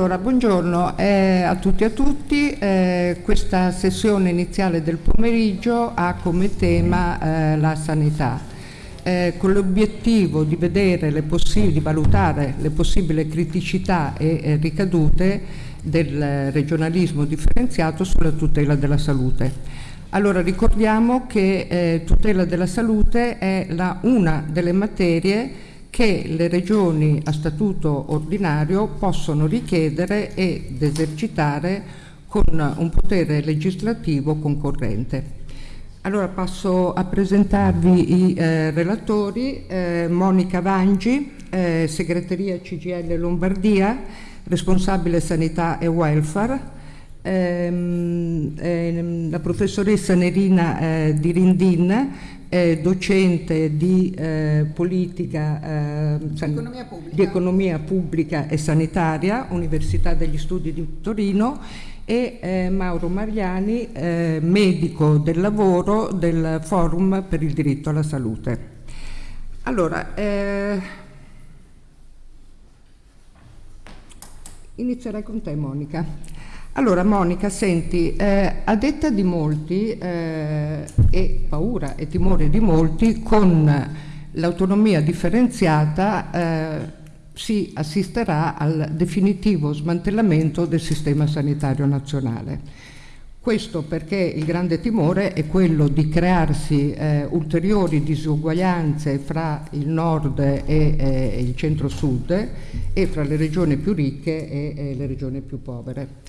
Allora, buongiorno eh, a tutti e a tutti. Eh, questa sessione iniziale del pomeriggio ha come tema eh, la sanità, eh, con l'obiettivo di, di, valutare le possibili criticità e eh, ricadute del regionalismo differenziato sulla tutela della salute. Allora ricordiamo che eh, tutela della salute è la, una delle materie che le regioni a statuto ordinario possono richiedere ed esercitare con un potere legislativo concorrente. Allora passo a presentarvi i eh, relatori, eh, Monica Vangi, eh, segreteria CGL Lombardia, responsabile sanità e welfare, ehm, ehm, la professoressa Nerina eh, Dirindin, eh, docente di eh, politica, eh, economia di economia pubblica e sanitaria, Università degli Studi di Torino e eh, Mauro Mariani, eh, medico del lavoro del Forum per il diritto alla salute. Allora, eh, inizierei con te Monica. Allora Monica, senti, eh, a detta di molti eh, e paura e timore di molti, con l'autonomia differenziata eh, si assisterà al definitivo smantellamento del sistema sanitario nazionale. Questo perché il grande timore è quello di crearsi eh, ulteriori disuguaglianze fra il nord e il centro-sud e fra le regioni più ricche e, e le regioni più povere.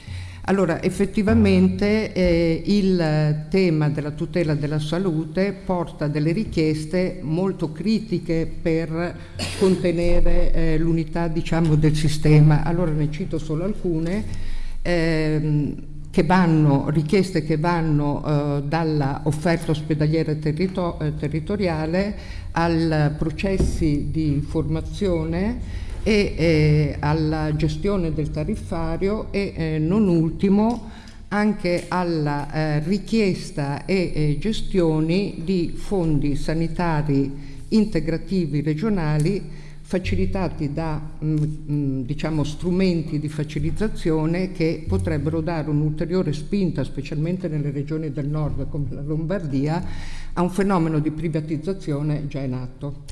Allora, effettivamente eh, il tema della tutela della salute porta delle richieste molto critiche per contenere eh, l'unità diciamo, del sistema. Allora ne cito solo alcune. Ehm, che vanno, richieste che vanno eh, dalla offerta ospedaliera territo eh, territoriale ai processi di formazione e eh, alla gestione del tariffario e eh, non ultimo anche alla eh, richiesta e gestioni di fondi sanitari integrativi regionali facilitati da mh, mm, mm, diciamo, strumenti di facilitazione che potrebbero dare un'ulteriore spinta, specialmente nelle regioni del nord come la Lombardia, a un fenomeno di privatizzazione già in atto.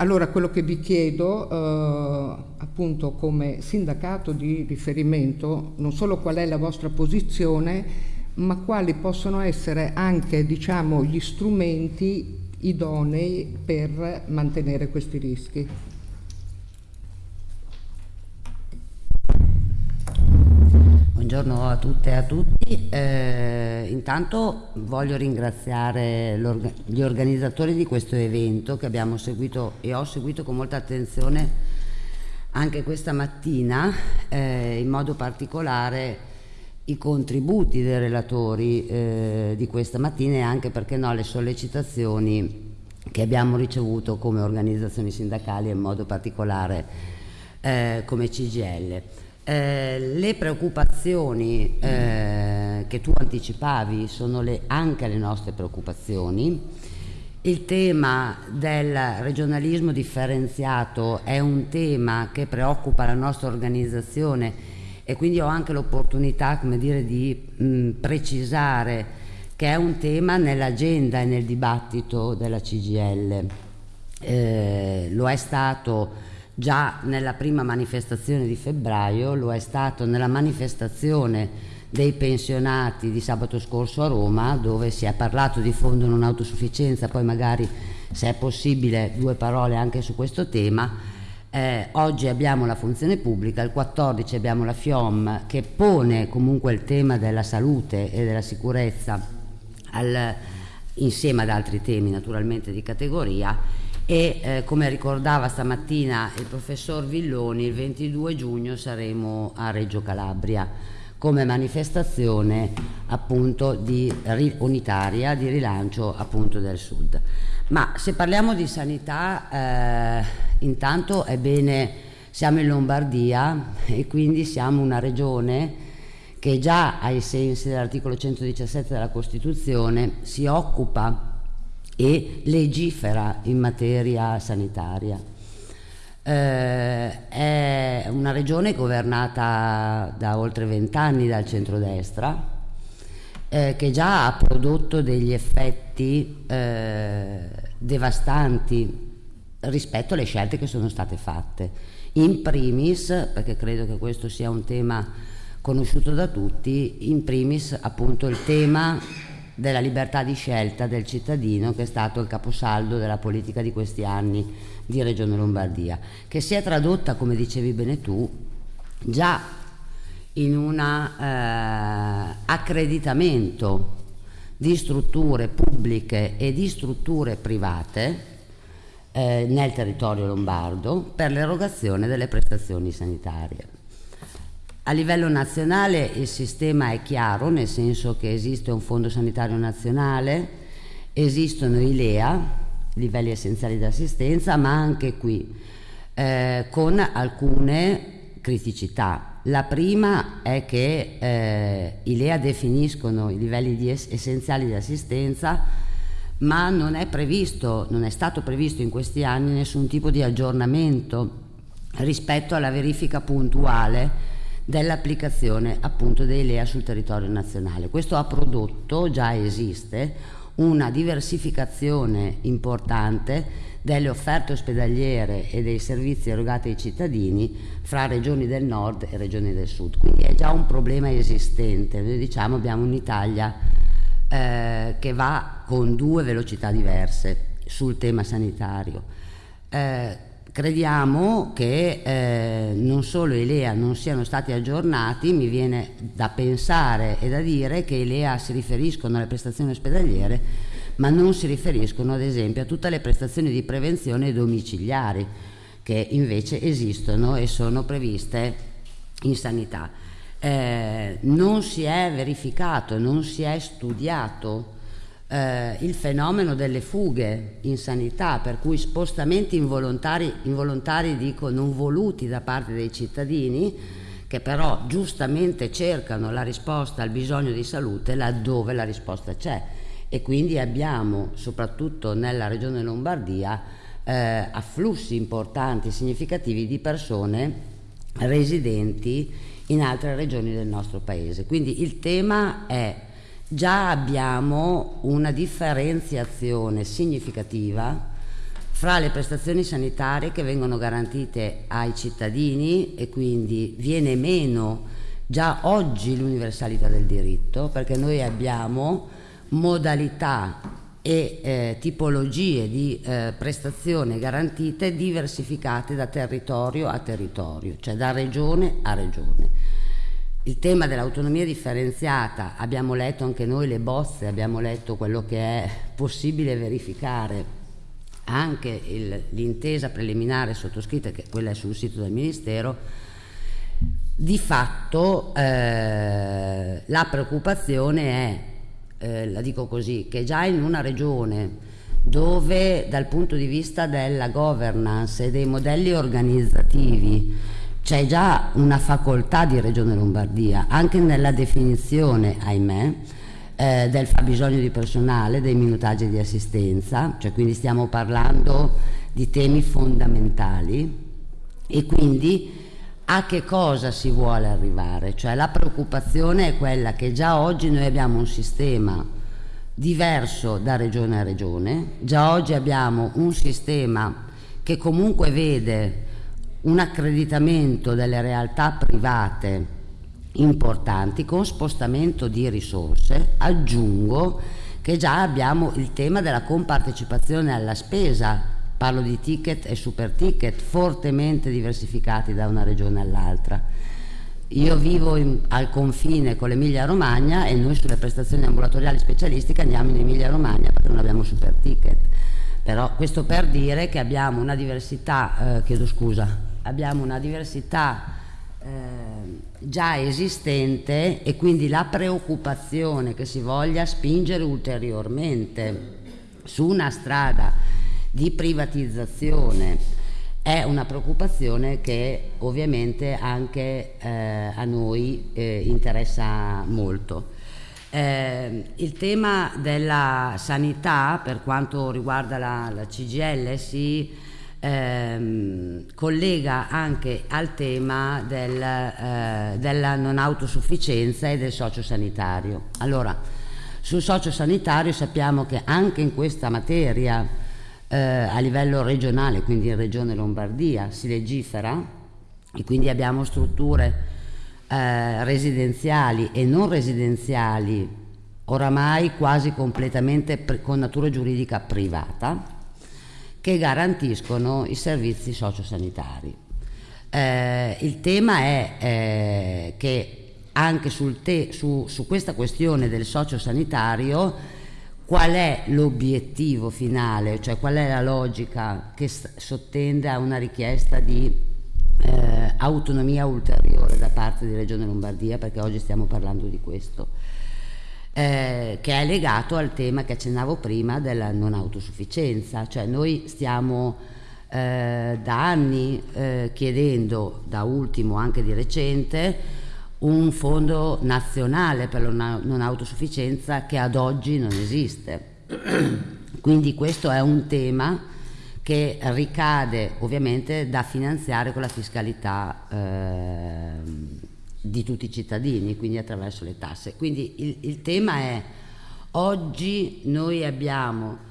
Allora quello che vi chiedo eh, appunto come sindacato di riferimento non solo qual è la vostra posizione ma quali possono essere anche diciamo gli strumenti idonei per mantenere questi rischi. Buongiorno a tutte e a tutti. Eh, intanto voglio ringraziare gli organizzatori di questo evento che abbiamo seguito e ho seguito con molta attenzione anche questa mattina, eh, in modo particolare i contributi dei relatori eh, di questa mattina e anche perché no le sollecitazioni che abbiamo ricevuto come organizzazioni sindacali e in modo particolare eh, come CGL. Eh, le preoccupazioni eh, che tu anticipavi sono le, anche le nostre preoccupazioni. Il tema del regionalismo differenziato è un tema che preoccupa la nostra organizzazione e quindi ho anche l'opportunità di mh, precisare che è un tema nell'agenda e nel dibattito della CGL. Eh, lo è stato già nella prima manifestazione di febbraio, lo è stato nella manifestazione dei pensionati di sabato scorso a Roma dove si è parlato di fondo non autosufficienza, poi magari se è possibile due parole anche su questo tema. Eh, oggi abbiamo la funzione pubblica, il 14 abbiamo la FIOM che pone comunque il tema della salute e della sicurezza al, insieme ad altri temi naturalmente di categoria e eh, come ricordava stamattina il professor Villoni il 22 giugno saremo a Reggio Calabria come manifestazione appunto di, unitaria di rilancio appunto del sud. Ma se parliamo di sanità eh, intanto è bene siamo in Lombardia e quindi siamo una regione che già ai sensi dell'articolo 117 della Costituzione si occupa e legifera in materia sanitaria. Eh, è una regione governata da oltre vent'anni dal centrodestra, eh, che già ha prodotto degli effetti eh, devastanti rispetto alle scelte che sono state fatte. In primis, perché credo che questo sia un tema conosciuto da tutti, in primis appunto il tema della libertà di scelta del cittadino che è stato il caposaldo della politica di questi anni di Regione Lombardia, che si è tradotta, come dicevi bene tu, già in un eh, accreditamento di strutture pubbliche e di strutture private eh, nel territorio lombardo per l'erogazione delle prestazioni sanitarie. A livello nazionale il sistema è chiaro, nel senso che esiste un fondo sanitario nazionale, esistono i LEA, livelli essenziali di assistenza, ma anche qui eh, con alcune criticità. La prima è che eh, i LEA definiscono i livelli di es essenziali di assistenza, ma non è previsto, non è stato previsto in questi anni nessun tipo di aggiornamento rispetto alla verifica puntuale dell'applicazione appunto dei LEA sul territorio nazionale. Questo ha prodotto, già esiste, una diversificazione importante delle offerte ospedaliere e dei servizi erogati ai cittadini fra regioni del nord e regioni del sud. Quindi è già un problema esistente. Noi diciamo abbiamo un'Italia eh, che va con due velocità diverse sul tema sanitario. Eh, crediamo che eh, non solo i LEA non siano stati aggiornati, mi viene da pensare e da dire che i LEA si riferiscono alle prestazioni ospedaliere, ma non si riferiscono ad esempio a tutte le prestazioni di prevenzione domiciliari che invece esistono e sono previste in sanità. Eh, non si è verificato, non si è studiato eh, il fenomeno delle fughe in sanità, per cui spostamenti involontari, involontari, dico non voluti da parte dei cittadini, che però giustamente cercano la risposta al bisogno di salute laddove la risposta c'è. E quindi abbiamo, soprattutto nella regione Lombardia, eh, afflussi importanti, significativi di persone residenti in altre regioni del nostro paese. Quindi il tema è già abbiamo una differenziazione significativa fra le prestazioni sanitarie che vengono garantite ai cittadini e quindi viene meno già oggi l'universalità del diritto perché noi abbiamo modalità e eh, tipologie di eh, prestazioni garantite diversificate da territorio a territorio, cioè da regione a regione. Il tema dell'autonomia differenziata, abbiamo letto anche noi le bozze, abbiamo letto quello che è possibile verificare, anche l'intesa preliminare sottoscritta, che quella è sul sito del Ministero, di fatto eh, la preoccupazione è, eh, la dico così, che già in una regione dove dal punto di vista della governance e dei modelli organizzativi c'è già una facoltà di Regione Lombardia, anche nella definizione, ahimè, eh, del fabbisogno di personale, dei minutaggi di assistenza, cioè quindi stiamo parlando di temi fondamentali e quindi a che cosa si vuole arrivare? Cioè la preoccupazione è quella che già oggi noi abbiamo un sistema diverso da regione a regione, già oggi abbiamo un sistema che comunque vede un accreditamento delle realtà private importanti con spostamento di risorse, aggiungo che già abbiamo il tema della compartecipazione alla spesa, parlo di ticket e super ticket fortemente diversificati da una regione all'altra. Io vivo in, al confine con l'Emilia Romagna e noi sulle prestazioni ambulatoriali specialistiche andiamo in Emilia Romagna perché non abbiamo super ticket. Però questo per dire che abbiamo una diversità, eh, chiedo scusa, abbiamo una diversità eh, già esistente e quindi la preoccupazione che si voglia spingere ulteriormente su una strada di privatizzazione è una preoccupazione che ovviamente anche eh, a noi eh, interessa molto. Eh, il tema della sanità per quanto riguarda la, la CGL si ehm, collega anche al tema del, eh, della non autosufficienza e del sociosanitario. Allora, sul sociosanitario sappiamo che anche in questa materia eh, a livello regionale, quindi in Regione Lombardia, si legifera e quindi abbiamo strutture eh, residenziali e non residenziali oramai quasi completamente con natura giuridica privata che garantiscono i servizi sociosanitari. Eh, il tema è eh, che anche su, su, questa questione del sociosanitario qual è l'obiettivo finale, cioè qual è la logica che sottende a una richiesta di eh, autonomia ulteriore da parte di Regione Lombardia, perché oggi stiamo parlando di questo eh, che è legato al tema che accennavo prima della non autosufficienza, cioè noi stiamo eh, da anni eh, chiedendo, da ultimo anche di recente, un fondo nazionale per la non autosufficienza che ad oggi non esiste. Quindi questo è un tema che ricade ovviamente da finanziare con la fiscalità eh, di tutti i cittadini, quindi attraverso le tasse. Quindi il, il tema è, oggi noi abbiamo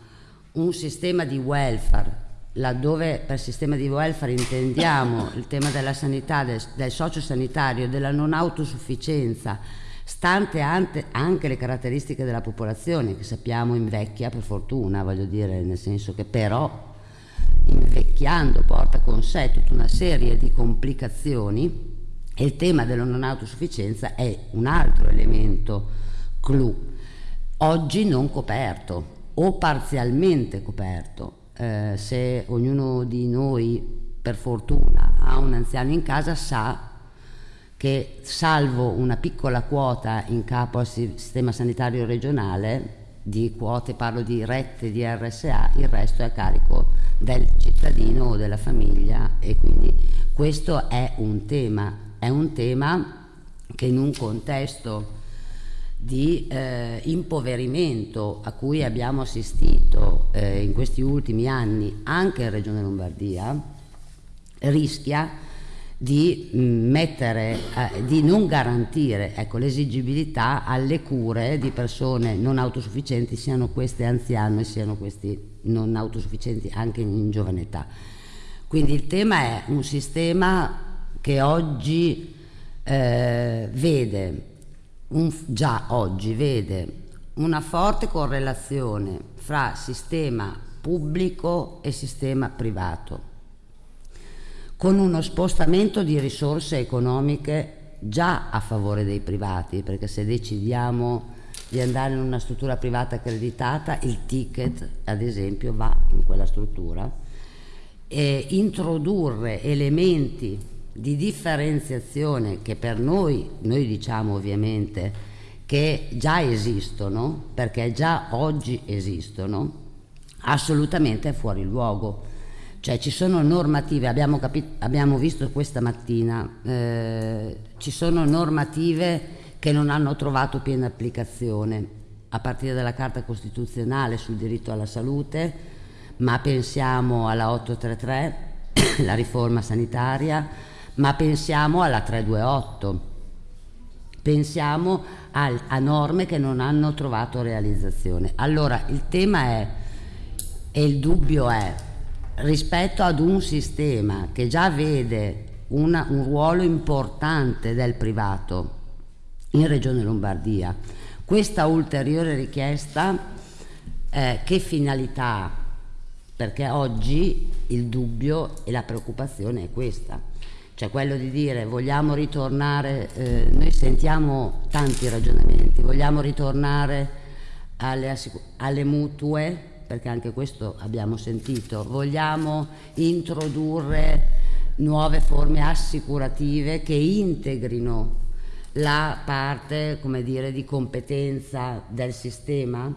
un sistema di welfare laddove per sistema di welfare intendiamo il tema della sanità, del, del sociosanitario, della non autosufficienza, stante anche le caratteristiche della popolazione che sappiamo invecchia per fortuna, voglio dire, nel senso che però invecchiando porta con sé tutta una serie di complicazioni il tema della non autosufficienza è un altro elemento clou, oggi non coperto o parzialmente coperto. Eh, se ognuno di noi per fortuna ha un anziano in casa sa che salvo una piccola quota in capo al sistema sanitario regionale di quote, parlo di rette di RSA, il resto è a carico del cittadino o della famiglia e quindi questo è un tema è un tema che in un contesto di eh, impoverimento a cui abbiamo assistito eh, in questi ultimi anni anche in Regione Lombardia rischia di mm, mettere, eh, di non garantire ecco, l'esigibilità alle cure di persone non autosufficienti, siano queste anziane, siano questi non autosufficienti anche in giovane età. Quindi il tema è un sistema che oggi eh, vede, un, già oggi vede una forte correlazione fra sistema pubblico e sistema privato, con uno spostamento di risorse economiche già a favore dei privati, perché se decidiamo di andare in una struttura privata accreditata, il ticket ad esempio va in quella struttura, e introdurre elementi di differenziazione che per noi, noi diciamo ovviamente che già esistono, perché già oggi esistono, assolutamente è fuori luogo. Cioè ci sono normative, abbiamo, abbiamo visto questa mattina, eh, ci sono normative che non hanno trovato piena applicazione, a partire dalla Carta Costituzionale sul diritto alla salute, ma pensiamo alla 833, la riforma sanitaria, ma pensiamo alla 328, pensiamo al, a norme che non hanno trovato realizzazione. Allora il tema è, e il dubbio è, rispetto ad un sistema che già vede una, un ruolo importante del privato in Regione Lombardia, questa ulteriore richiesta eh, che finalità ha? Perché oggi il dubbio e la preoccupazione è questa cioè quello di dire vogliamo ritornare, eh, noi sentiamo tanti ragionamenti, vogliamo ritornare alle, alle mutue, perché anche questo abbiamo sentito, vogliamo introdurre nuove forme assicurative che integrino la parte dire, di competenza del sistema?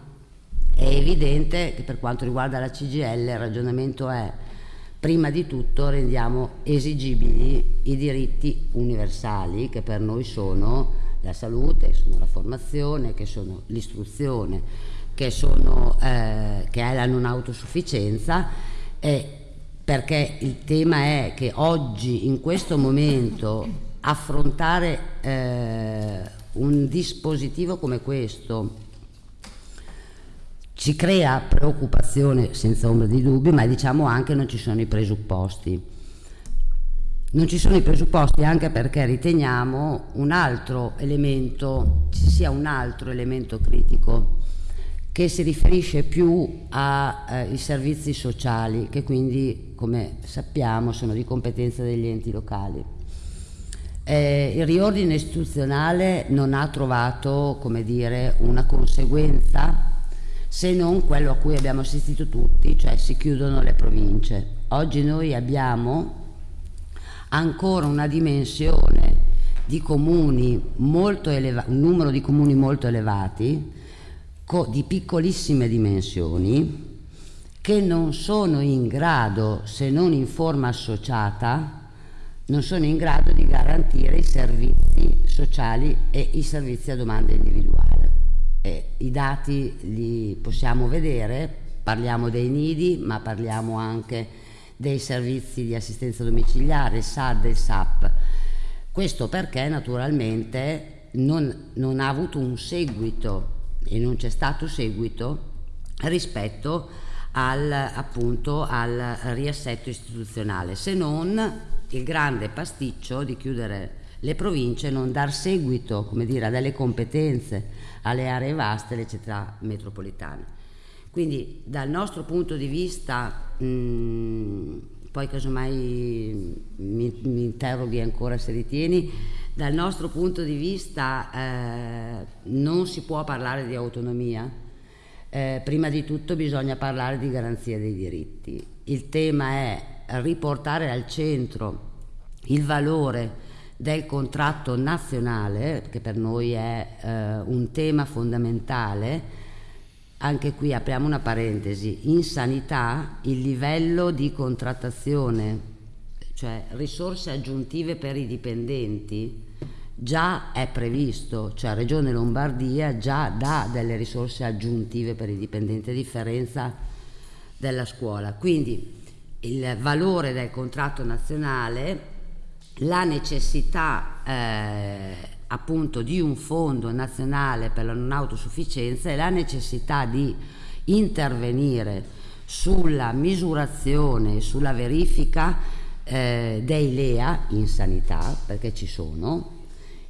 È evidente che per quanto riguarda la CGL il ragionamento è prima di tutto rendiamo esigibili i diritti universali che per noi sono la salute, sono la formazione, che sono l'istruzione, che, sono, eh, che è la non autosufficienza. E perché il tema è che oggi, in questo momento, affrontare eh, un dispositivo come questo ci crea preoccupazione senza ombra di dubbio, ma diciamo anche non ci sono i presupposti. Non ci sono i presupposti anche perché riteniamo un altro elemento, ci sia un altro elemento critico che si riferisce più ai eh, servizi sociali che quindi come sappiamo sono di competenza degli enti locali. Eh, il riordine istituzionale non ha trovato come dire, una conseguenza se non quello a cui abbiamo assistito tutti, cioè si chiudono le province. Oggi noi abbiamo ancora una dimensione di comuni molto elevati, un numero di comuni molto elevati, di piccolissime dimensioni che non sono in grado, se non in forma associata, non sono in grado di garantire i servizi sociali e i servizi a domanda individuale. E I dati li possiamo vedere, parliamo dei nidi, ma parliamo anche dei servizi di assistenza domiciliare, il SAD e SAP. Questo perché naturalmente non, non ha avuto un seguito e non c'è stato seguito rispetto al, appunto, al riassetto istituzionale, se non il grande pasticcio di chiudere le province e non dar seguito come dire, a delle competenze alle aree vaste, le città metropolitane. Quindi dal nostro punto di vista, mh, poi casomai mi, mi interroghi ancora se ritieni, dal nostro punto di vista eh, non si può parlare di autonomia, eh, prima di tutto bisogna parlare di garanzia dei diritti. Il tema è riportare al centro il valore del contratto nazionale, che per noi è eh, un tema fondamentale, anche qui apriamo una parentesi, in sanità il livello di contrattazione cioè risorse aggiuntive per i dipendenti, già è previsto, cioè Regione Lombardia già dà delle risorse aggiuntive per i dipendenti, a differenza della scuola. Quindi il valore del contratto nazionale, la necessità eh, appunto di un fondo nazionale per la non autosufficienza e la necessità di intervenire sulla misurazione, sulla verifica eh, dei LEA in sanità, perché ci sono,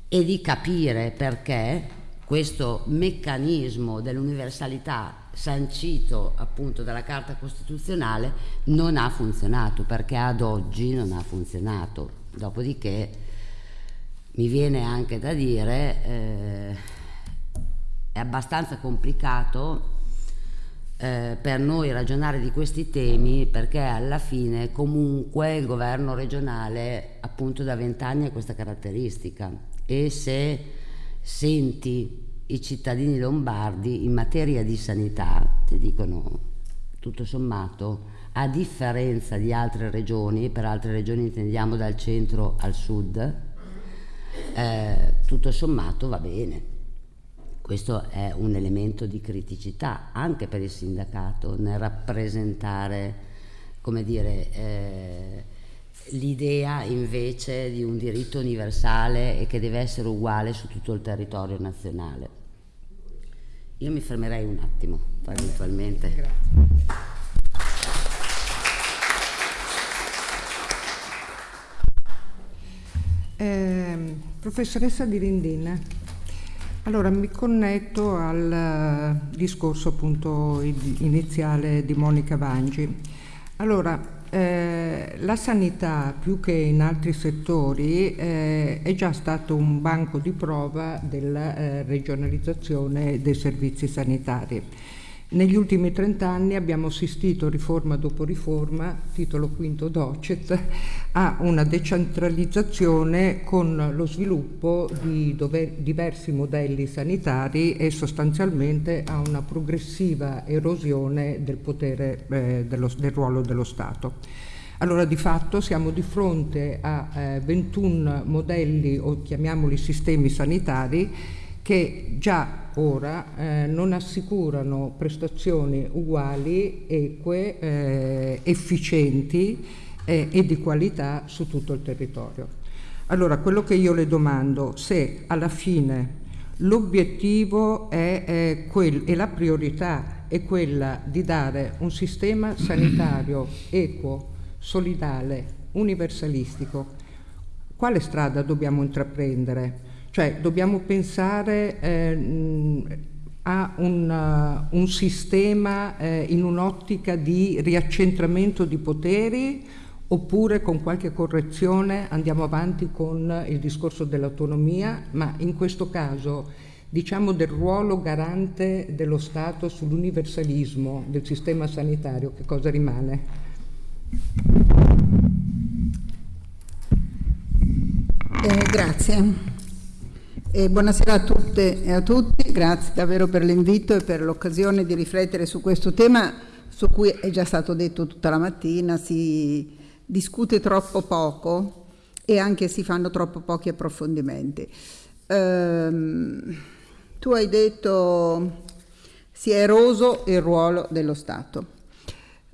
e di capire perché questo meccanismo dell'universalità sancito appunto dalla Carta Costituzionale non ha funzionato, perché ad oggi non ha funzionato. Dopodiché mi viene anche da dire eh, è abbastanza complicato eh, per noi ragionare di questi temi perché alla fine comunque il governo regionale appunto da vent'anni ha questa caratteristica. E se senti i cittadini lombardi in materia di sanità ti dicono tutto sommato a differenza di altre regioni, per altre regioni intendiamo dal centro al sud, eh, tutto sommato va bene questo è un elemento di criticità anche per il sindacato nel rappresentare, come dire, eh, l'idea invece di un diritto universale e che deve essere uguale su tutto il territorio nazionale. Io mi fermerei un attimo, eventualmente. Grazie. Eh, professoressa Di Rindin, allora mi connetto al eh, discorso appunto iniziale di Monica Vangi. Allora, eh, la sanità più che in altri settori eh, è già stato un banco di prova della eh, regionalizzazione dei servizi sanitari. Negli ultimi 30 anni abbiamo assistito, riforma dopo riforma, titolo quinto docet, a una decentralizzazione con lo sviluppo di diversi modelli sanitari e sostanzialmente a una progressiva erosione del potere eh, dello, del ruolo dello Stato. Allora di fatto siamo di fronte a eh, 21 modelli o chiamiamoli sistemi sanitari che già ora eh, non assicurano prestazioni uguali, eque, eh, efficienti eh, e di qualità su tutto il territorio. Allora, quello che io le domando, se alla fine l'obiettivo è, e la priorità è quella di dare un sistema sanitario equo, solidale, universalistico, quale strada dobbiamo intraprendere? Cioè dobbiamo pensare eh, a un, uh, un sistema eh, in un'ottica di riaccentramento di poteri oppure con qualche correzione andiamo avanti con il discorso dell'autonomia, ma in questo caso diciamo del ruolo garante dello Stato sull'universalismo del sistema sanitario, che cosa rimane? Eh, grazie. E buonasera a tutte e a tutti, grazie davvero per l'invito e per l'occasione di riflettere su questo tema su cui è già stato detto tutta la mattina, si discute troppo poco e anche si fanno troppo pochi approfondimenti. Ehm, tu hai detto si è eroso il ruolo dello Stato.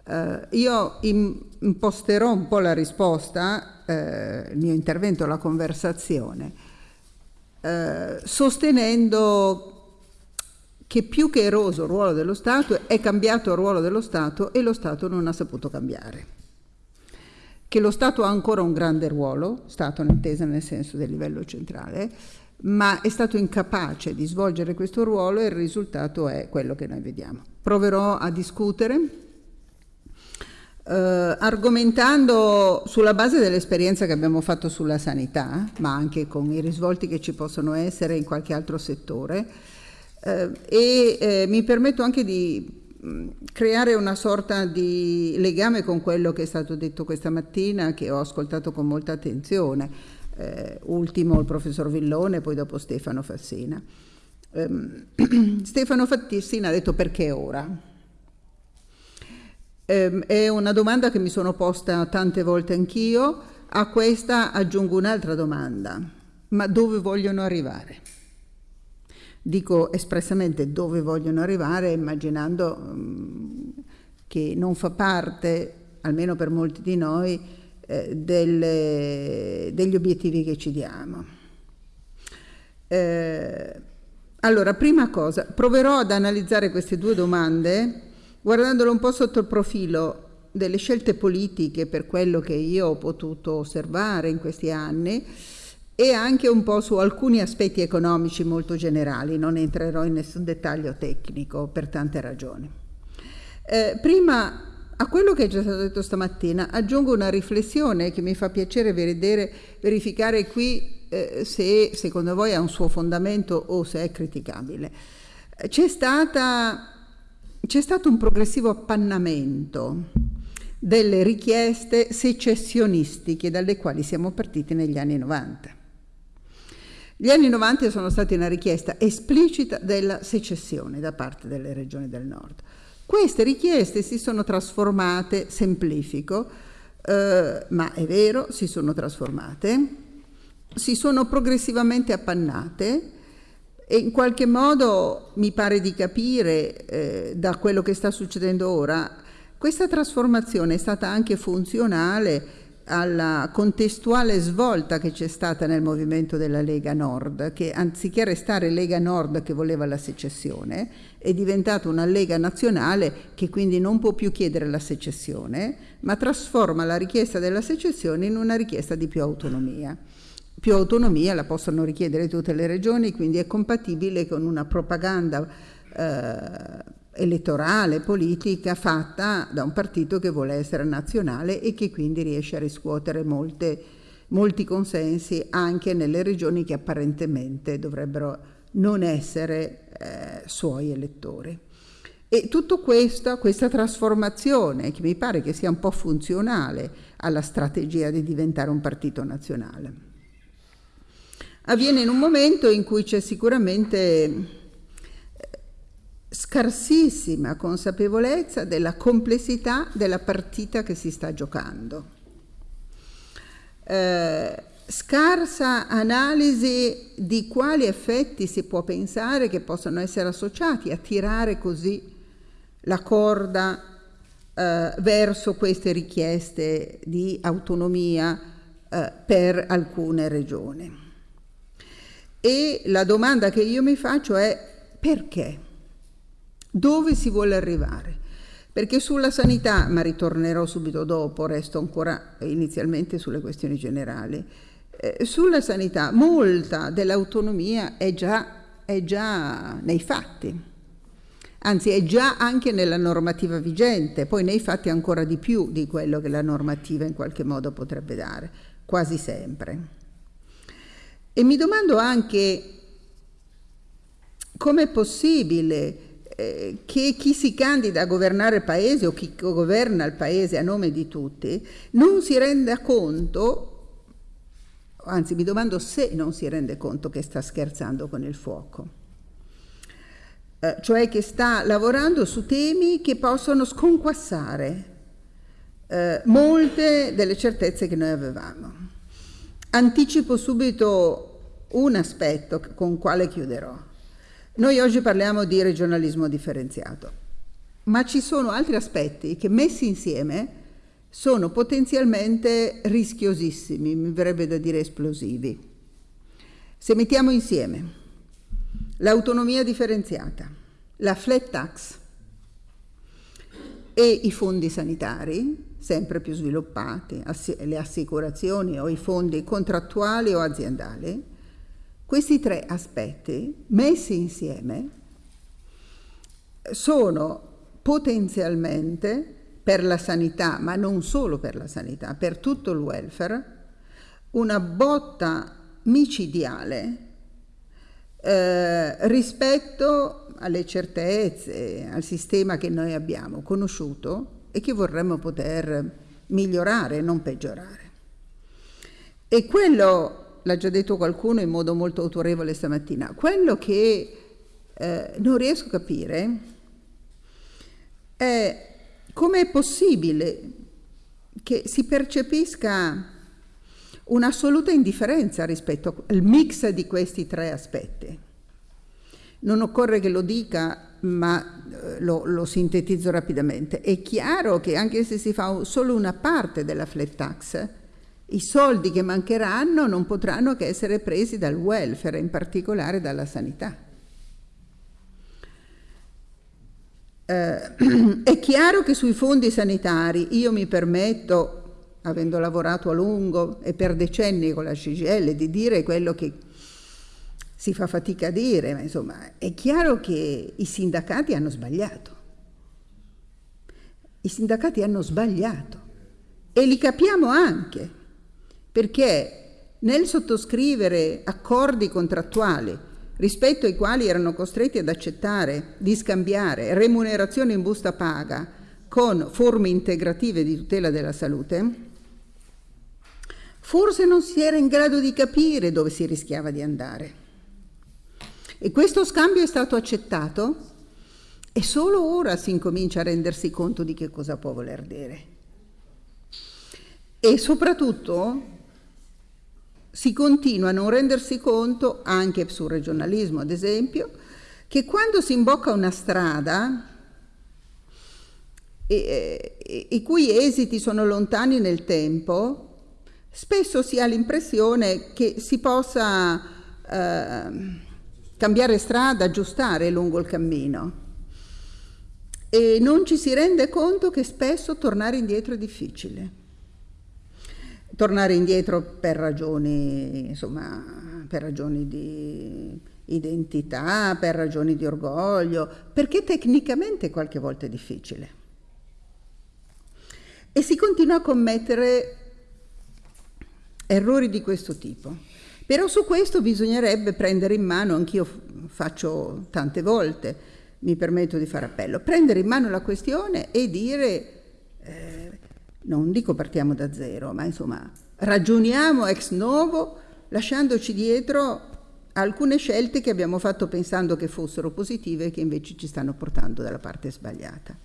Eh, io imposterò un po' la risposta, eh, il mio intervento, la conversazione, eh, sostenendo che più che eroso il ruolo dello Stato è cambiato il ruolo dello Stato e lo Stato non ha saputo cambiare che lo Stato ha ancora un grande ruolo, Stato intesa nel senso del livello centrale, ma è stato incapace di svolgere questo ruolo e il risultato è quello che noi vediamo. Proverò a discutere eh, argomentando sulla base dell'esperienza che abbiamo fatto sulla sanità, ma anche con i risvolti che ci possono essere in qualche altro settore, eh, e eh, mi permetto anche di creare una sorta di legame con quello che è stato detto questa mattina, che ho ascoltato con molta attenzione, eh, ultimo il professor Villone, poi dopo Stefano Fassina. Um, Stefano Fassina ha detto perché ora? Um, è una domanda che mi sono posta tante volte anch'io, a questa aggiungo un'altra domanda, ma dove vogliono arrivare? Dico espressamente dove vogliono arrivare, immaginando um, che non fa parte, almeno per molti di noi, eh, delle, degli obiettivi che ci diamo. Eh, allora, prima cosa, proverò ad analizzare queste due domande guardandolo un po' sotto il profilo delle scelte politiche per quello che io ho potuto osservare in questi anni e anche un po' su alcuni aspetti economici molto generali, non entrerò in nessun dettaglio tecnico per tante ragioni. Eh, prima a quello che è già stato detto stamattina aggiungo una riflessione che mi fa piacere vedere, verificare qui eh, se secondo voi ha un suo fondamento o se è criticabile. C'è, stata, c'è stato un progressivo appannamento delle richieste secessionistiche dalle quali siamo partiti negli anni 90. Gli anni 90 sono stati una richiesta esplicita della secessione da parte delle regioni del nord. Queste richieste si sono trasformate, semplifico, eh, ma è vero, si sono trasformate, si sono progressivamente appannate e in qualche modo mi pare di capire eh, da quello che sta succedendo ora, questa trasformazione è stata anche funzionale alla contestuale svolta che c'è stata nel movimento della Lega Nord, che anziché restare Lega Nord che voleva la secessione, è diventata una Lega nazionale che quindi non può più chiedere la secessione, ma trasforma la richiesta della secessione in una richiesta di più autonomia. Più autonomia la possono richiedere tutte le regioni, quindi è compatibile con una propaganda eh, elettorale, politica fatta da un partito che vuole essere nazionale e che quindi riesce a riscuotere molte, molti consensi anche nelle regioni che apparentemente dovrebbero non essere eh, suoi elettori. E tutto questo, questa trasformazione, che mi pare che sia un po' funzionale alla strategia di diventare un partito nazionale, avviene in un momento in cui c'è sicuramente scarsissima consapevolezza della complessità della partita che si sta giocando. Eh, scarsa analisi di quali effetti si può pensare che possano essere associati a tirare così la corda eh, verso queste richieste di autonomia eh, per alcune regioni. E la domanda che io mi faccio è perché? Dove si vuole arrivare? Perché sulla sanità, ma ritornerò subito dopo, resto ancora inizialmente sulle questioni generali, eh, sulla sanità molta dell'autonomia è già, è già nei fatti, anzi è già anche nella normativa vigente, poi nei fatti ancora di più di quello che la normativa in qualche modo potrebbe dare, quasi sempre. E mi domando anche com'è possibile eh, che chi si candida a governare il paese o chi governa il paese a nome di tutti non si renda conto anzi mi domando se non si rende conto che sta scherzando con il fuoco, eh, cioè che sta lavorando su temi che possono sconquassare eh, molte delle certezze che noi avevamo. Anticipo subito un aspetto con quale chiuderò. Noi oggi parliamo di regionalismo differenziato, ma ci sono altri aspetti che messi insieme sono potenzialmente rischiosissimi, mi verrebbe da dire esplosivi. Se mettiamo insieme l'autonomia differenziata, la flat tax e i fondi sanitari, sempre più sviluppati, le assicurazioni o i fondi contrattuali o aziendali, questi tre aspetti messi insieme sono potenzialmente per la sanità, ma non solo per la sanità, per tutto il welfare, una botta micidiale eh, rispetto alle certezze, al sistema che noi abbiamo conosciuto e che vorremmo poter migliorare, non peggiorare. E quello, l'ha già detto qualcuno in modo molto autorevole stamattina, quello che eh, non riesco a capire è come è possibile che si percepisca un'assoluta indifferenza rispetto al mix di questi tre aspetti? Non occorre che lo dica, ma eh, lo, lo, sintetizzo rapidamente. È chiaro che anche se si fa solo una parte della flat tax, i soldi che mancheranno non potranno che essere presi dal welfare, in particolare dalla sanità. Eh, è chiaro che sui fondi sanitari io mi permetto, avendo lavorato a lungo e per decenni con la CGL, di dire quello che si fa fatica a dire, ma insomma è chiaro che i sindacati hanno sbagliato. I sindacati hanno sbagliato e li capiamo anche perché nel sottoscrivere accordi contrattuali rispetto ai quali erano costretti ad accettare di scambiare remunerazione in busta paga con forme integrative di tutela della salute, forse non si era in grado di capire dove si rischiava di andare. E questo scambio è stato accettato e solo ora si incomincia a rendersi conto di che cosa può voler dire. E soprattutto si continua a non rendersi conto, anche sul regionalismo ad esempio, che quando si imbocca una strada e, e, i cui esiti sono lontani nel tempo, spesso si ha l'impressione che si possa eh, cambiare strada, aggiustare lungo il cammino. E non ci si rende conto che spesso tornare indietro è difficile tornare indietro per ragioni, insomma, per ragioni di identità, per ragioni di orgoglio, perché tecnicamente qualche volta è difficile. E si continua a commettere errori di questo tipo. Però su questo bisognerebbe prendere in mano, anch'io faccio tante volte, mi permetto di fare appello, prendere in mano la questione e dire eh, non dico partiamo da zero, ma insomma ragioniamo ex novo lasciandoci dietro alcune scelte che abbiamo fatto pensando che fossero positive e che invece ci stanno portando dalla parte sbagliata.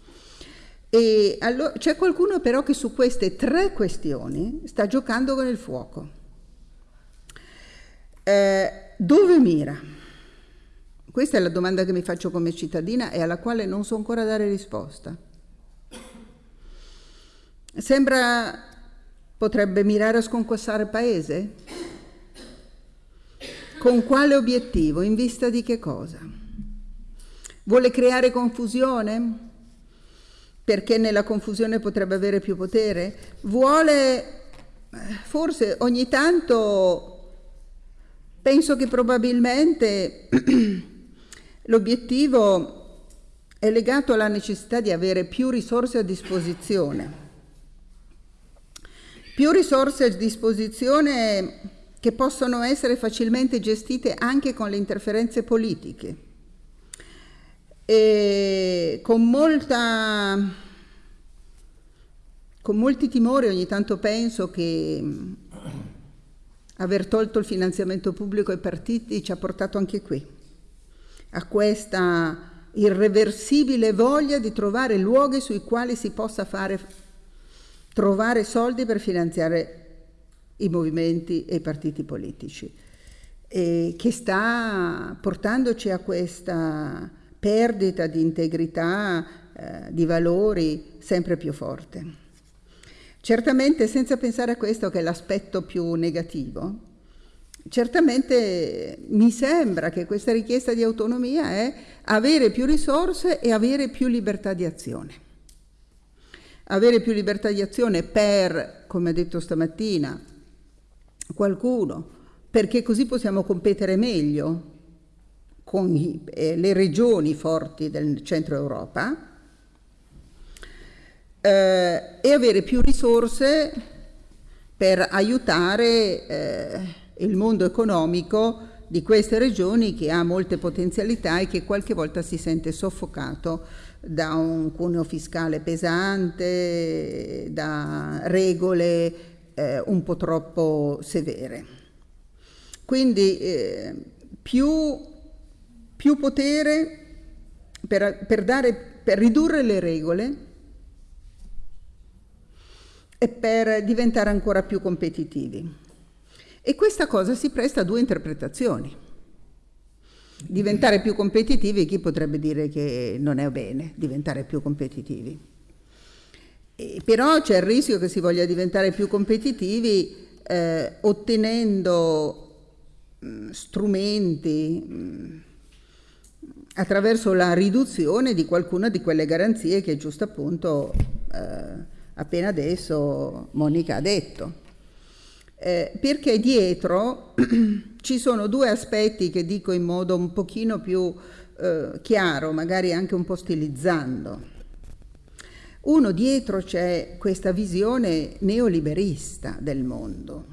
Allora, c'è qualcuno però che su queste tre questioni sta giocando con il fuoco. Eh, dove mira? Questa è la domanda che mi faccio come cittadina e alla quale non so ancora dare risposta. Sembra potrebbe mirare a sconquassare il paese? Con quale obiettivo? In vista di che cosa? Vuole creare confusione? Perché nella confusione potrebbe avere più potere? Vuole, forse ogni tanto, penso che probabilmente l'obiettivo è legato alla necessità di avere più risorse a disposizione. Più risorse a disposizione che possono essere facilmente gestite anche con le interferenze politiche. E con molta con molti timori ogni tanto penso che aver tolto il finanziamento pubblico ai partiti ci ha portato anche qui a questa irreversibile voglia di trovare luoghi sui quali si possa fare trovare soldi per finanziare i movimenti e i partiti politici, e che sta portandoci a questa perdita di integrità, eh, di valori sempre più forte. Certamente senza pensare a questo che è l'aspetto più negativo, certamente mi sembra che questa richiesta di autonomia è avere più risorse e avere più libertà di azione. Avere più libertà di azione per, come ha detto stamattina, qualcuno, perché così possiamo competere meglio con i, eh, le regioni forti del centro Europa eh, e avere più risorse per aiutare eh, il mondo economico di queste regioni che ha molte potenzialità e che qualche volta si sente soffocato da un cuneo fiscale pesante, da regole eh, un po' troppo severe. Quindi eh, più, più, potere per, per, dare, per ridurre le regole e per diventare ancora più competitivi. E questa cosa si presta a due interpretazioni. Diventare più competitivi, chi potrebbe dire che non è bene diventare più competitivi? E però c'è il rischio che si voglia diventare più competitivi eh, ottenendo mh, mm, strumenti mh, mm, attraverso la riduzione di qualcuna di quelle garanzie che giusto appunto eh, appena adesso Monica ha detto. Eh, perché dietro ci sono due aspetti che dico in modo un pochino più eh, chiaro, magari anche un po' stilizzando. Uno dietro c'è questa visione neoliberista del mondo.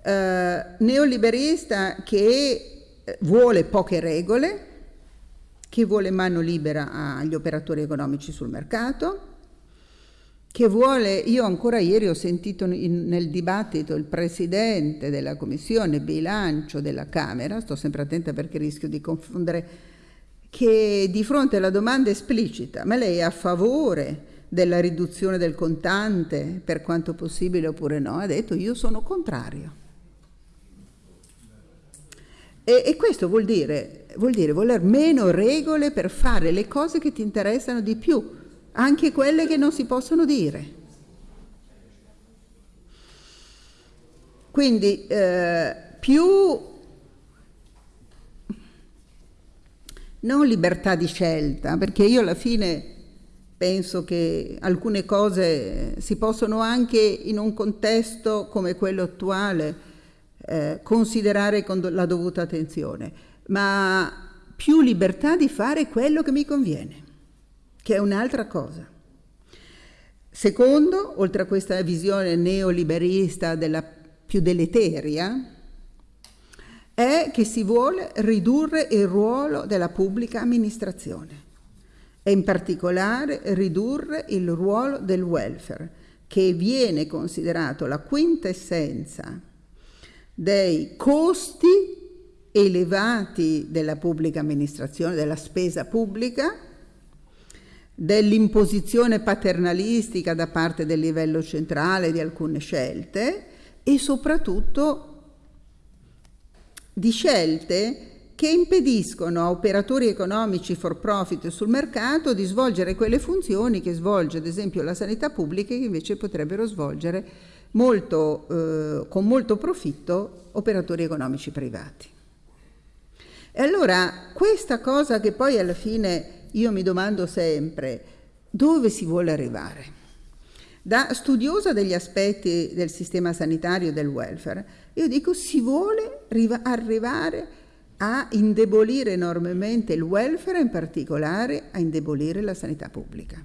Eh, neoliberista che eh, vuole poche regole, che vuole mano libera agli operatori economici sul mercato, che vuole, io ancora ieri ho sentito in, nel dibattito il presidente della commissione bilancio della Camera, sto sempre attenta perché rischio di confondere che di fronte alla domanda esplicita, ma lei è a favore della riduzione del contante per quanto possibile oppure no, ha detto io sono contrario. E, e questo vuol dire, vuol dire voler meno regole per fare le cose che ti interessano di più, anche quelle che non si possono dire. Quindi eh, più non libertà di scelta, perché io alla fine penso che alcune cose si possono anche in un contesto come quello attuale eh, considerare con la dovuta attenzione, ma più libertà di fare quello che mi conviene, che è un'altra cosa. Secondo, oltre a questa visione neoliberista della più deleteria, è che si vuole ridurre il ruolo della pubblica amministrazione e in particolare ridurre il ruolo del welfare, che viene considerato la quintessenza dei costi elevati della pubblica amministrazione, della spesa pubblica, dell'imposizione paternalistica da parte del livello centrale di alcune scelte e soprattutto di scelte che impediscono a operatori economici for profit sul mercato di svolgere quelle funzioni che svolge ad esempio la sanità pubblica che invece potrebbero svolgere molto, eh, con molto profitto operatori economici privati. E allora questa cosa che poi alla fine io mi domando sempre, dove si vuole arrivare? Da studiosa degli aspetti del sistema sanitario e del welfare, io dico si vuole arrivare a indebolire enormemente il welfare, in particolare a indebolire la sanità pubblica.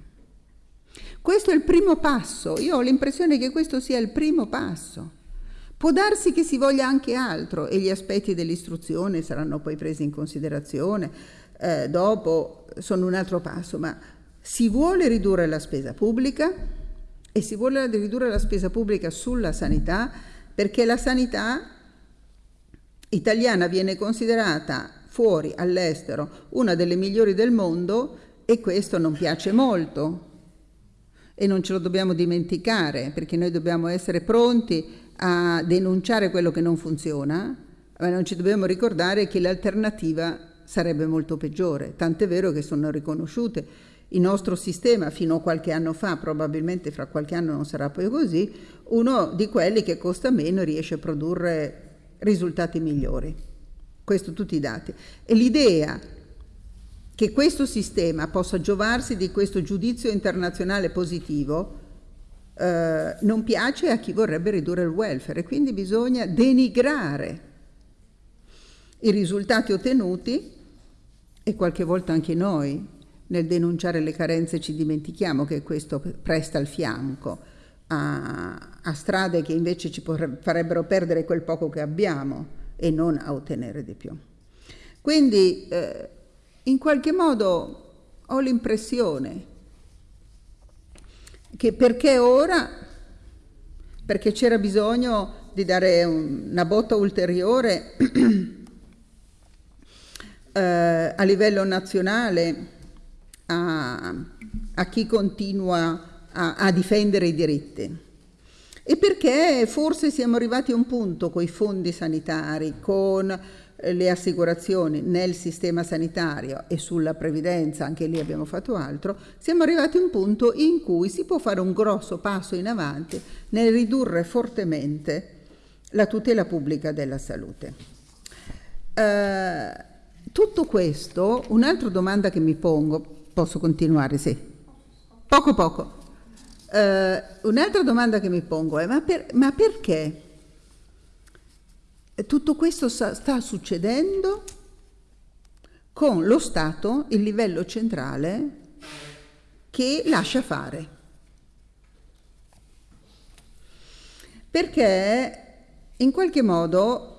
Questo è il primo passo, io ho l'impressione che questo sia il primo passo. Può darsi che si voglia anche altro e gli aspetti dell'istruzione saranno poi presi in considerazione, eh, dopo sono un altro passo, ma si vuole ridurre la spesa pubblica e si vuole ridurre la spesa pubblica sulla sanità perché la sanità italiana viene considerata fuori all'estero una delle migliori del mondo e questo non piace molto. E non ce lo dobbiamo dimenticare perché noi dobbiamo essere pronti a denunciare quello che non funziona, ma non ci dobbiamo ricordare che l'alternativa sarebbe molto peggiore, tant'è vero che sono riconosciute. Il nostro sistema fino a qualche anno fa, probabilmente fra qualche anno non sarà poi così, uno di quelli che costa meno riesce a produrre risultati migliori. Questo tutti i dati. E l'idea che questo sistema possa giovarsi di questo giudizio internazionale positivo eh, non piace a chi vorrebbe ridurre il welfare e quindi bisogna denigrare i risultati ottenuti e qualche volta anche noi nel denunciare le carenze ci dimentichiamo che questo presta il fianco a, a strade che invece ci farebbero perdere quel poco che abbiamo e non a ottenere di più. Quindi eh, in qualche modo ho l'impressione che perché ora, perché c'era bisogno di dare una botta ulteriore eh, a livello nazionale a, a chi continua a, a difendere i diritti. E perché forse siamo arrivati a un punto con i fondi sanitari, con eh, le assicurazioni nel sistema sanitario e sulla previdenza, anche lì abbiamo fatto altro, siamo arrivati a un punto in cui si può fare un grosso passo in avanti nel ridurre fortemente la tutela pubblica della salute. Uh, tutto questo, un'altra domanda che mi pongo, posso continuare? Sì. Poco poco. Uh, un'altra domanda che mi pongo è ma, per, ma perché tutto questo sta, sta succedendo con lo Stato, il livello centrale, che lascia fare? Perché in qualche modo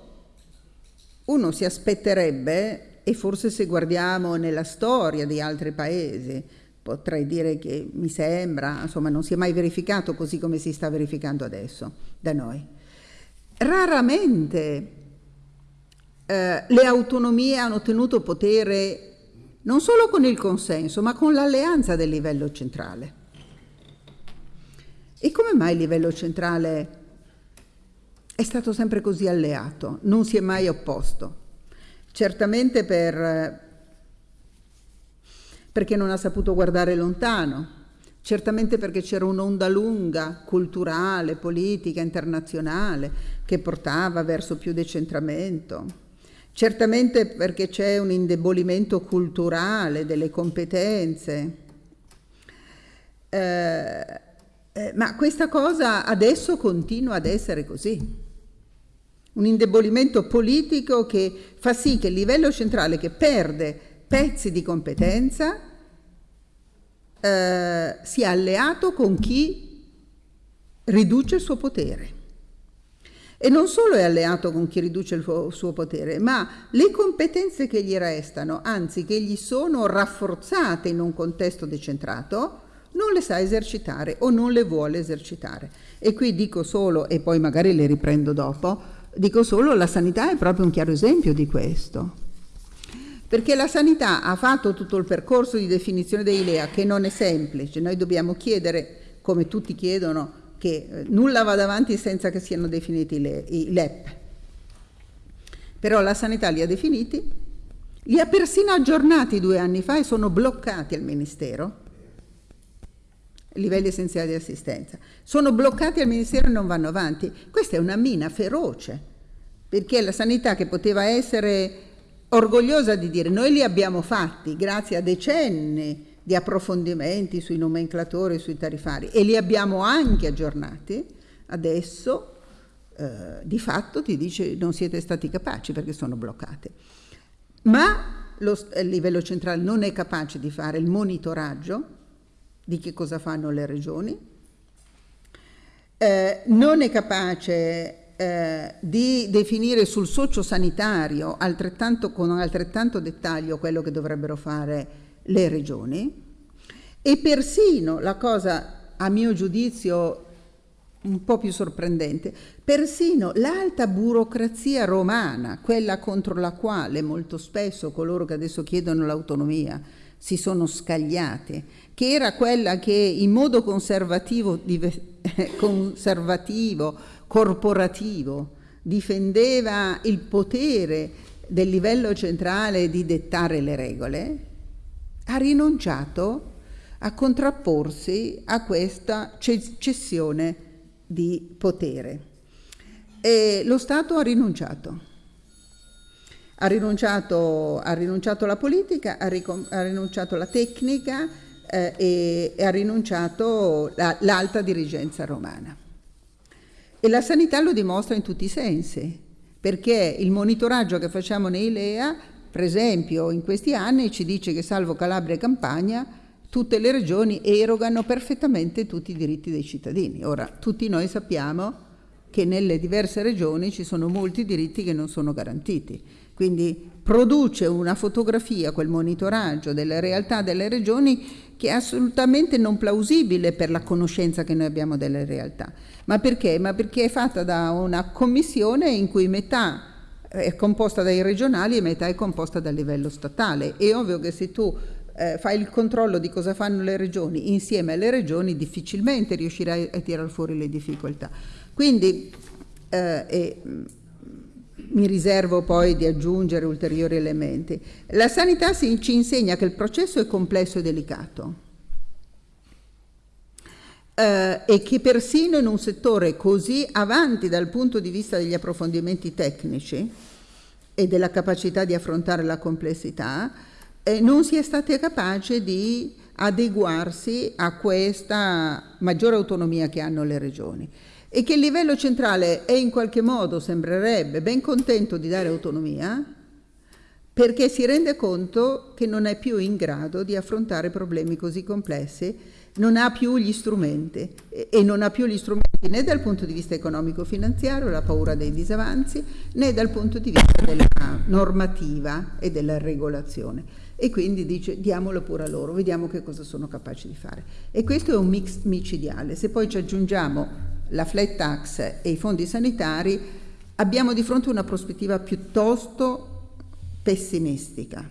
uno si aspetterebbe, e forse se guardiamo nella storia di altri paesi, potrei dire che mi sembra, insomma non si è mai verificato così come si sta verificando adesso da noi. Raramente eh, le autonomie hanno ottenuto potere non solo con il consenso, ma con l'alleanza del livello centrale. E come mai il livello centrale è stato sempre così alleato, non si è mai opposto? Certamente per perché non ha saputo guardare lontano, certamente perché c'era un'onda lunga, culturale, politica, internazionale, che portava verso più decentramento, certamente perché c'è un indebolimento culturale delle competenze. Eh, eh, ma questa cosa adesso continua ad essere così. Un indebolimento politico che fa sì che il livello centrale che perde pezzi di competenza eh, sia alleato con chi riduce il suo potere. E non solo è alleato con chi riduce il suo potere, ma le competenze che gli restano, anzi che gli sono rafforzate in un contesto decentrato, non le sa esercitare o non le vuole esercitare. E qui dico solo, e poi magari le riprendo dopo, dico solo la sanità è proprio un chiaro esempio di questo. Perché la sanità ha fatto tutto il percorso di definizione dei LEA che non è semplice, noi dobbiamo chiedere, come tutti chiedono, che eh, nulla vada avanti senza che siano definiti i LEP. però la sanità li ha definiti, li ha persino aggiornati due anni fa e sono bloccati al Ministero, livelli essenziali di assistenza, sono bloccati al Ministero e non vanno avanti. Questa è una mina feroce, perché la sanità che poteva essere orgogliosa di dire noi li abbiamo fatti grazie a decenni di approfondimenti sui nomenclatori, sui tarifari e li abbiamo anche aggiornati, adesso eh, di fatto ti dice non siete stati capaci perché sono bloccati. Ma lo, il livello centrale non è capace di fare il monitoraggio di che cosa fanno le regioni, eh, non è capace eh, di definire sul sociosanitario altrettanto, con altrettanto dettaglio quello che dovrebbero fare le regioni. E persino la cosa a mio giudizio un po' più sorprendente, persino l'alta burocrazia romana, quella contro la quale molto spesso coloro che adesso chiedono l'autonomia si sono scagliati, che era quella che in modo conservativo, conservativo corporativo difendeva il potere del livello centrale di dettare le regole, ha rinunciato a contrapporsi a questa cessione di potere. E lo Stato ha rinunciato. Ha rinunciato, ha rinunciato alla politica, ha, ha rinunciato alla tecnica eh, e, ha rinunciato la, l'alta dirigenza romana. E la sanità lo dimostra in tutti i sensi, perché il monitoraggio che facciamo nei LEA, per esempio, in questi anni ci dice che salvo Calabria e Campania, tutte le regioni erogano perfettamente tutti i diritti dei cittadini. Ora, tutti noi sappiamo che nelle diverse regioni ci sono molti diritti che non sono garantiti. Quindi produce una fotografia, quel monitoraggio delle realtà delle regioni che è assolutamente non plausibile per la conoscenza che noi abbiamo delle realtà. Ma perché? Ma perché è fatta da una commissione in cui metà è composta dai regionali e metà è composta dal livello statale. È ovvio che se tu eh, fai il controllo di cosa fanno le regioni insieme alle regioni, difficilmente riuscirai a tirare fuori le difficoltà. Quindi eh, e, mi riservo poi di aggiungere ulteriori elementi. La sanità si, ci insegna che il processo è complesso e delicato eh, e che persino in un settore così avanti dal punto di vista degli approfondimenti tecnici e della capacità di affrontare la complessità, eh, non si è stati capaci di adeguarsi a questa maggiore autonomia che hanno le regioni e che il livello centrale è in qualche modo, sembrerebbe, ben contento di dare autonomia, perché si rende conto che non è più in grado di affrontare problemi così complessi, non ha più gli strumenti e non ha più gli strumenti né dal punto di vista economico-finanziario, la paura dei disavanzi, né dal punto di vista della normativa e della regolazione. E quindi dice diamolo pure a loro, vediamo che cosa sono capaci di fare. E questo è un mix micidiale. Se poi ci aggiungiamo la flat tax e i fondi sanitari, abbiamo di fronte una prospettiva piuttosto pessimistica.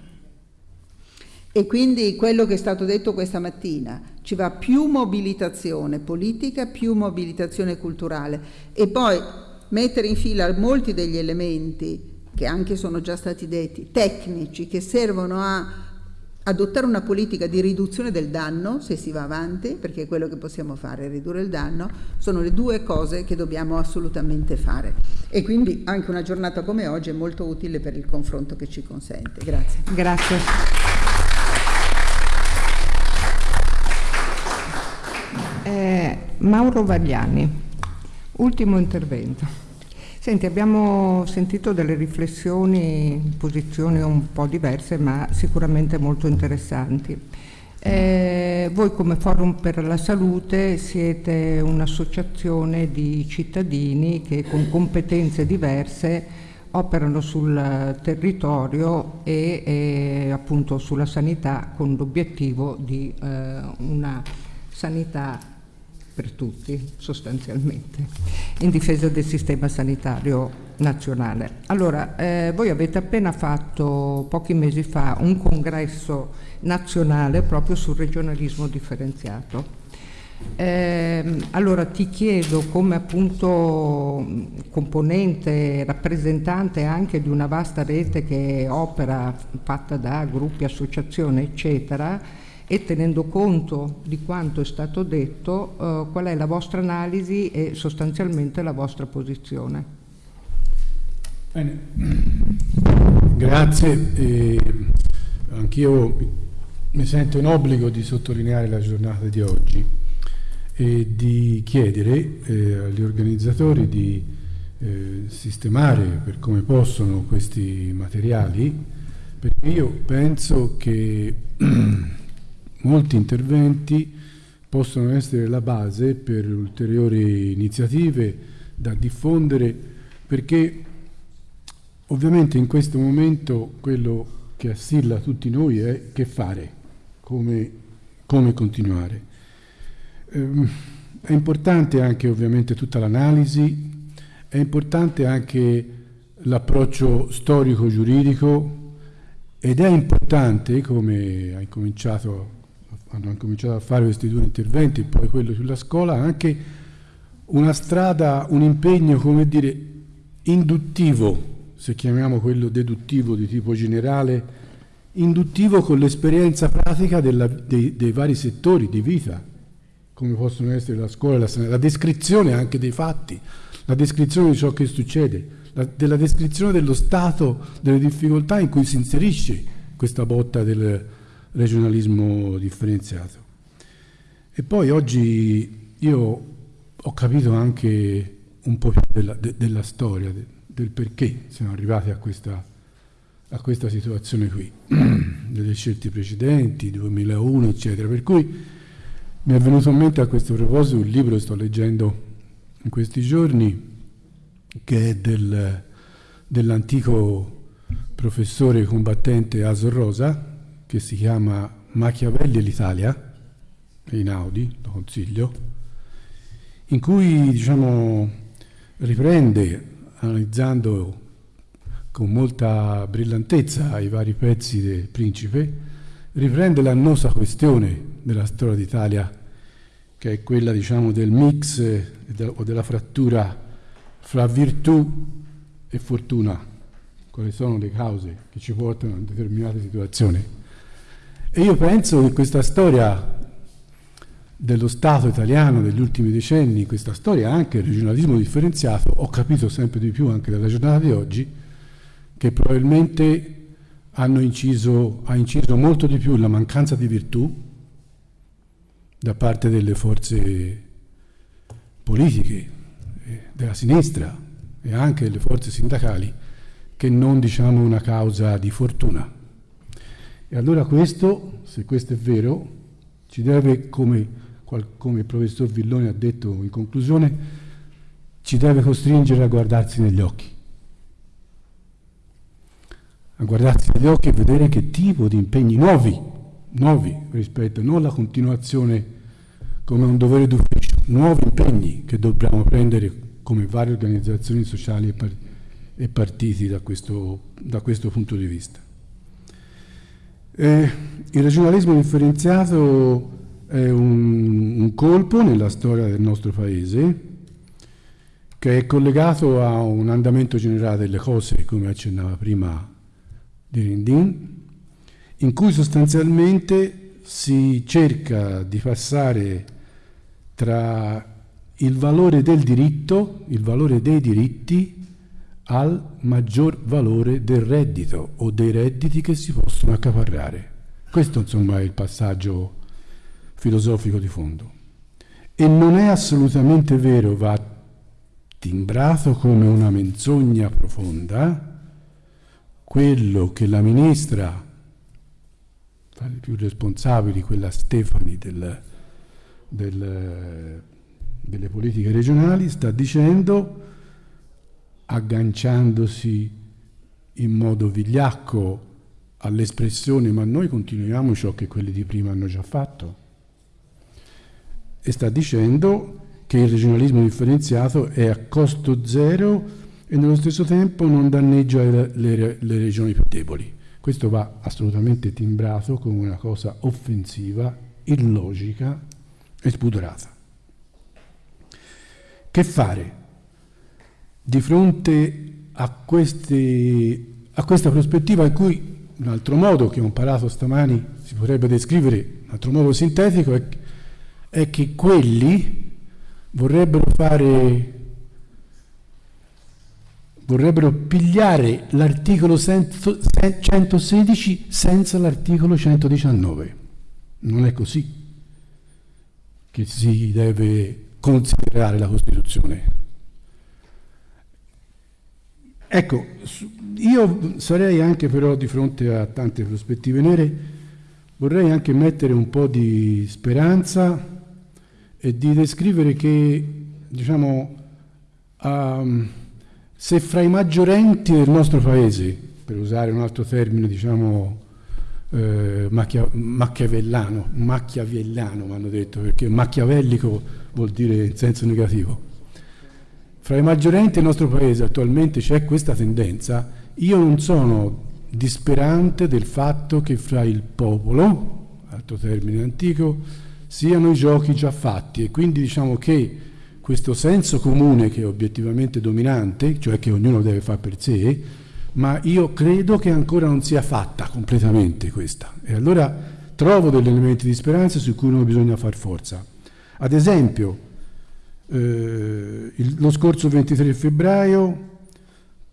E quindi quello che è stato detto questa mattina, ci va più mobilitazione politica, più mobilitazione culturale e poi mettere in fila molti degli elementi che anche sono già stati detti, tecnici, che servono a adottare una politica di riduzione del danno se si va avanti, perché è quello che possiamo fare, ridurre il danno, sono le due cose che dobbiamo assolutamente fare. E quindi anche una giornata come oggi è molto utile per il confronto che ci consente. Grazie. Grazie. Eh, Mauro Vagliani, ultimo intervento. Senti, abbiamo sentito delle riflessioni, posizioni un po' diverse, ma sicuramente molto interessanti. Eh, voi come Forum per la Salute siete un'associazione di cittadini che con competenze diverse operano sul territorio e, e appunto sulla sanità con l'obiettivo di eh, una sanità per tutti sostanzialmente, in difesa del sistema sanitario nazionale. Allora, eh, voi avete appena fatto pochi mesi fa un congresso nazionale proprio sul regionalismo differenziato. Eh, allora ti chiedo come appunto componente, rappresentante anche di una vasta rete che opera fatta da gruppi, associazioni eccetera e tenendo conto di quanto è stato detto eh, qual è la vostra analisi e sostanzialmente la vostra posizione. Bene, grazie. Anch'io mi sento in obbligo di sottolineare la giornata di oggi e di chiedere eh, agli organizzatori di eh, sistemare per come possono questi materiali, perché io penso che molti interventi possono essere la base per ulteriori iniziative da diffondere, perché ovviamente in questo momento quello che assilla tutti noi è che fare, come, come continuare. Ehm, è importante anche ovviamente tutta l'analisi, è importante anche l'approccio storico-giuridico ed è importante, come incominciato, hanno incominciato a fare questi due interventi, poi quello sulla scuola, anche una strada, un impegno, come dire, induttivo, se chiamiamo quello deduttivo di tipo generale, induttivo con l'esperienza pratica della, dei, dei vari settori di vita come possono essere la scuola, la la descrizione anche dei fatti, la descrizione di ciò che succede, la, della descrizione dello stato, delle difficoltà in cui si inserisce questa botta del regionalismo differenziato. E poi oggi io ho capito anche un po' più della, de, della storia, de, del perché siamo arrivati a questa, a questa situazione qui, delle scelte precedenti, 2001, eccetera. Per cui mi è venuto in mente a questo proposito un libro che sto leggendo in questi giorni, che è del, dell'antico professore combattente Asor Rosa, che si chiama Machiavelli e l'Italia, in Audi, lo consiglio, in cui diciamo, riprende, analizzando con molta brillantezza i vari pezzi del principe, riprende l'annosa questione della storia d'Italia, che è quella diciamo, del mix eh, o della frattura fra virtù e fortuna, quali sono le cause che ci portano a determinate situazioni. E io penso che questa storia dello Stato italiano degli ultimi decenni, questa storia anche del regionalismo differenziato, ho capito sempre di più anche dalla giornata di oggi, che probabilmente inciso, ha inciso molto di più la mancanza di virtù da parte delle forze politiche, eh, della sinistra e anche delle forze sindacali, che non diciamo una causa di fortuna. E allora questo, se questo è vero, ci deve, come, come il professor Villoni ha detto in conclusione, ci deve costringere a guardarsi negli occhi. A guardarsi negli occhi e vedere che tipo di impegni nuovi, nuovi rispetto non alla continuazione come un dovere d'ufficio, nuovi impegni che dobbiamo prendere come varie organizzazioni sociali e partiti da questo, da questo, punto di vista. Eh, il regionalismo differenziato è un, un colpo nella storia del nostro Paese che è collegato a un andamento generale delle cose, come accennava prima di Rindin, in cui sostanzialmente si cerca di passare tra il valore del diritto, il valore dei diritti, al maggior valore del reddito o dei redditi che si possono accaparrare. Questo insomma è il passaggio filosofico di fondo. E non è assolutamente vero, va timbrato come una menzogna profonda, quello che la ministra, tra le più responsabili, quella Stefani del del, delle politiche regionali sta dicendo, agganciandosi in modo vigliacco all'espressione ma noi continuiamo ciò che quelli di prima hanno già fatto e sta dicendo che il regionalismo differenziato è a costo zero e nello stesso tempo non danneggia le, le, le regioni più deboli. Questo va assolutamente timbrato come una cosa offensiva, illogica e spudorata. Che fare di fronte a, queste, a questa prospettiva in cui un altro modo che ho imparato stamani si potrebbe descrivere, un altro modo sintetico, è, è che quelli vorrebbero fare vorrebbero pigliare l'articolo 116 senza l'articolo 119. Non è così che si deve considerare la Costituzione. Ecco, io sarei anche però di fronte a tante prospettive nere, vorrei anche mettere un po' di speranza e di descrivere che, diciamo, um, se fra i maggiorenti del nostro paese, per usare un altro termine, diciamo, eh, macchia, macchiavellano, macchiavellano mi hanno detto, perché macchiavellico vuol dire in senso negativo. Fra i maggiorenti del nostro paese attualmente c'è questa tendenza, io non sono disperante del fatto che fra il popolo, altro termine antico, siano i giochi già fatti e quindi diciamo che questo senso comune che è obiettivamente dominante, cioè che ognuno deve fare per sé, ma io credo che ancora non sia fatta completamente questa. E allora trovo degli elementi di speranza su cui non bisogna far forza. Ad esempio, eh, il, lo scorso 23 febbraio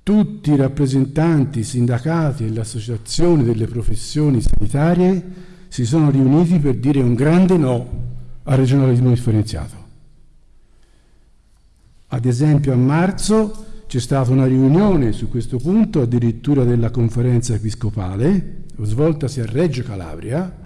tutti i rappresentanti, i sindacati e le associazioni delle professioni sanitarie si sono riuniti per dire un grande no al regionalismo differenziato. Ad esempio a marzo c'è stata una riunione su questo punto, addirittura della conferenza episcopale, svoltasi a Reggio Calabria,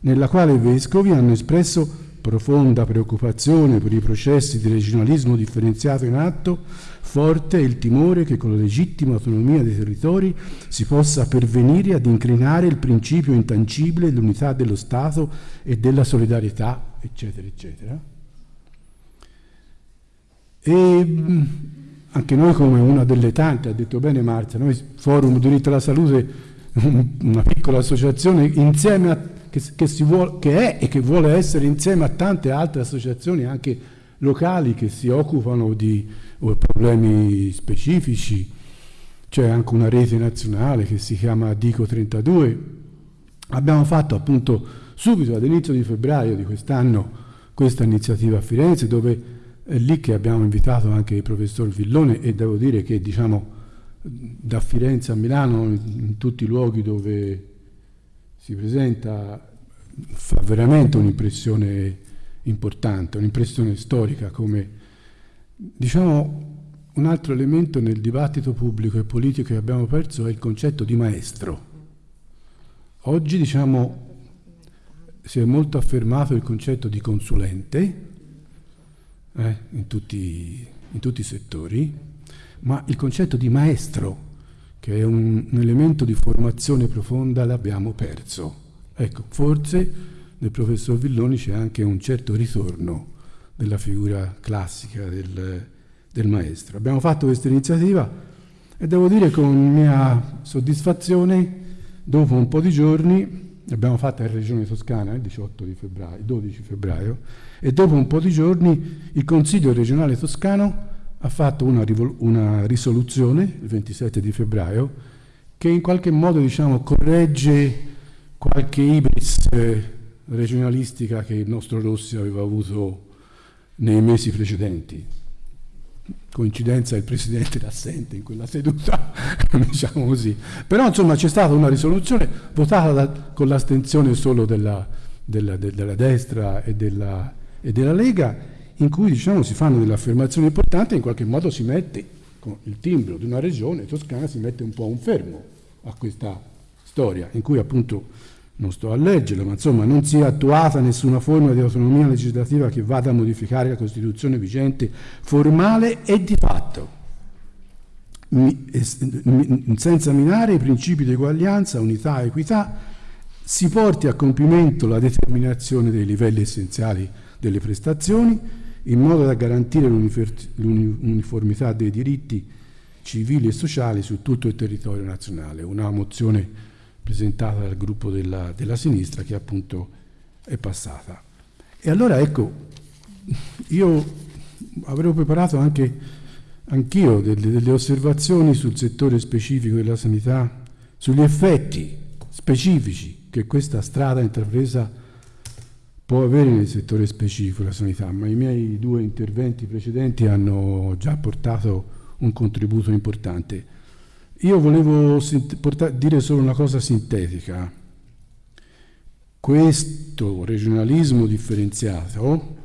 nella quale i vescovi hanno espresso profonda preoccupazione per i processi di regionalismo differenziato in atto, forte è il timore che con la legittima autonomia dei territori si possa pervenire ad incrinare il principio intangibile dell'unità dello Stato e della solidarietà, eccetera, eccetera. E anche noi come una delle tante, ha detto bene Marta, noi Forum Diritto alla Salute, una piccola associazione insieme a, che, che, vuole, che, è e che vuole essere insieme a tante altre associazioni anche locali che si occupano di problemi specifici, c'è anche una rete nazionale che si chiama Dico 32. Abbiamo fatto appunto subito ad inizio di febbraio di quest'anno questa iniziativa a Firenze dove è lì che abbiamo invitato anche il professor Villone e devo dire che diciamo da Firenze a Milano, in tutti i luoghi dove si presenta, fa veramente un'impressione importante, un'impressione storica come diciamo un altro elemento nel dibattito pubblico e politico che abbiamo perso è il concetto di maestro. Oggi diciamo si è molto affermato il concetto di consulente, eh, in, tutti, in, tutti, i settori, ma il concetto di maestro, che è un, un elemento di formazione profonda, l'abbiamo perso. Ecco, forse nel professor Villoni c'è anche un certo ritorno della figura classica del, del maestro. Abbiamo fatto questa iniziativa e devo dire con mia soddisfazione, dopo un po' di giorni, l'abbiamo fatta in Regione Toscana il 18 di febbraio, 12 febbraio, e dopo un po' di giorni il Consiglio regionale toscano ha fatto una, una risoluzione il 27 di febbraio che in qualche modo diciamo, corregge qualche ibris eh, regionalistica che il nostro Rossi aveva avuto nei mesi precedenti. Coincidenza il Presidente era assente in quella seduta, diciamo così. Però insomma c'è stata una risoluzione votata da, con l'astensione solo della, della, della destra e della, e della Lega in cui diciamo, si fanno delle affermazioni importanti e in qualche modo si mette con il timbro di una regione toscana si mette un po' un fermo a questa storia in cui appunto non sto a leggerlo, ma insomma non si è attuata nessuna forma di autonomia legislativa che vada a modificare la Costituzione vigente formale e di fatto, senza minare i principi di eguaglianza, unità e equità, si porti a compimento la determinazione dei livelli essenziali delle prestazioni in modo da garantire l'uniformità dei diritti civili e sociali su tutto il territorio nazionale. Una mozione presentata dal gruppo della, della sinistra che appunto è passata. E allora ecco, io avrei preparato anche anch'io delle, delle osservazioni sul settore specifico della sanità, sugli effetti specifici che questa strada intrapresa può avere nel settore specifico della sanità, ma i miei due interventi precedenti hanno già portato un contributo importante. Io volevo dire solo una cosa sintetica. Questo regionalismo differenziato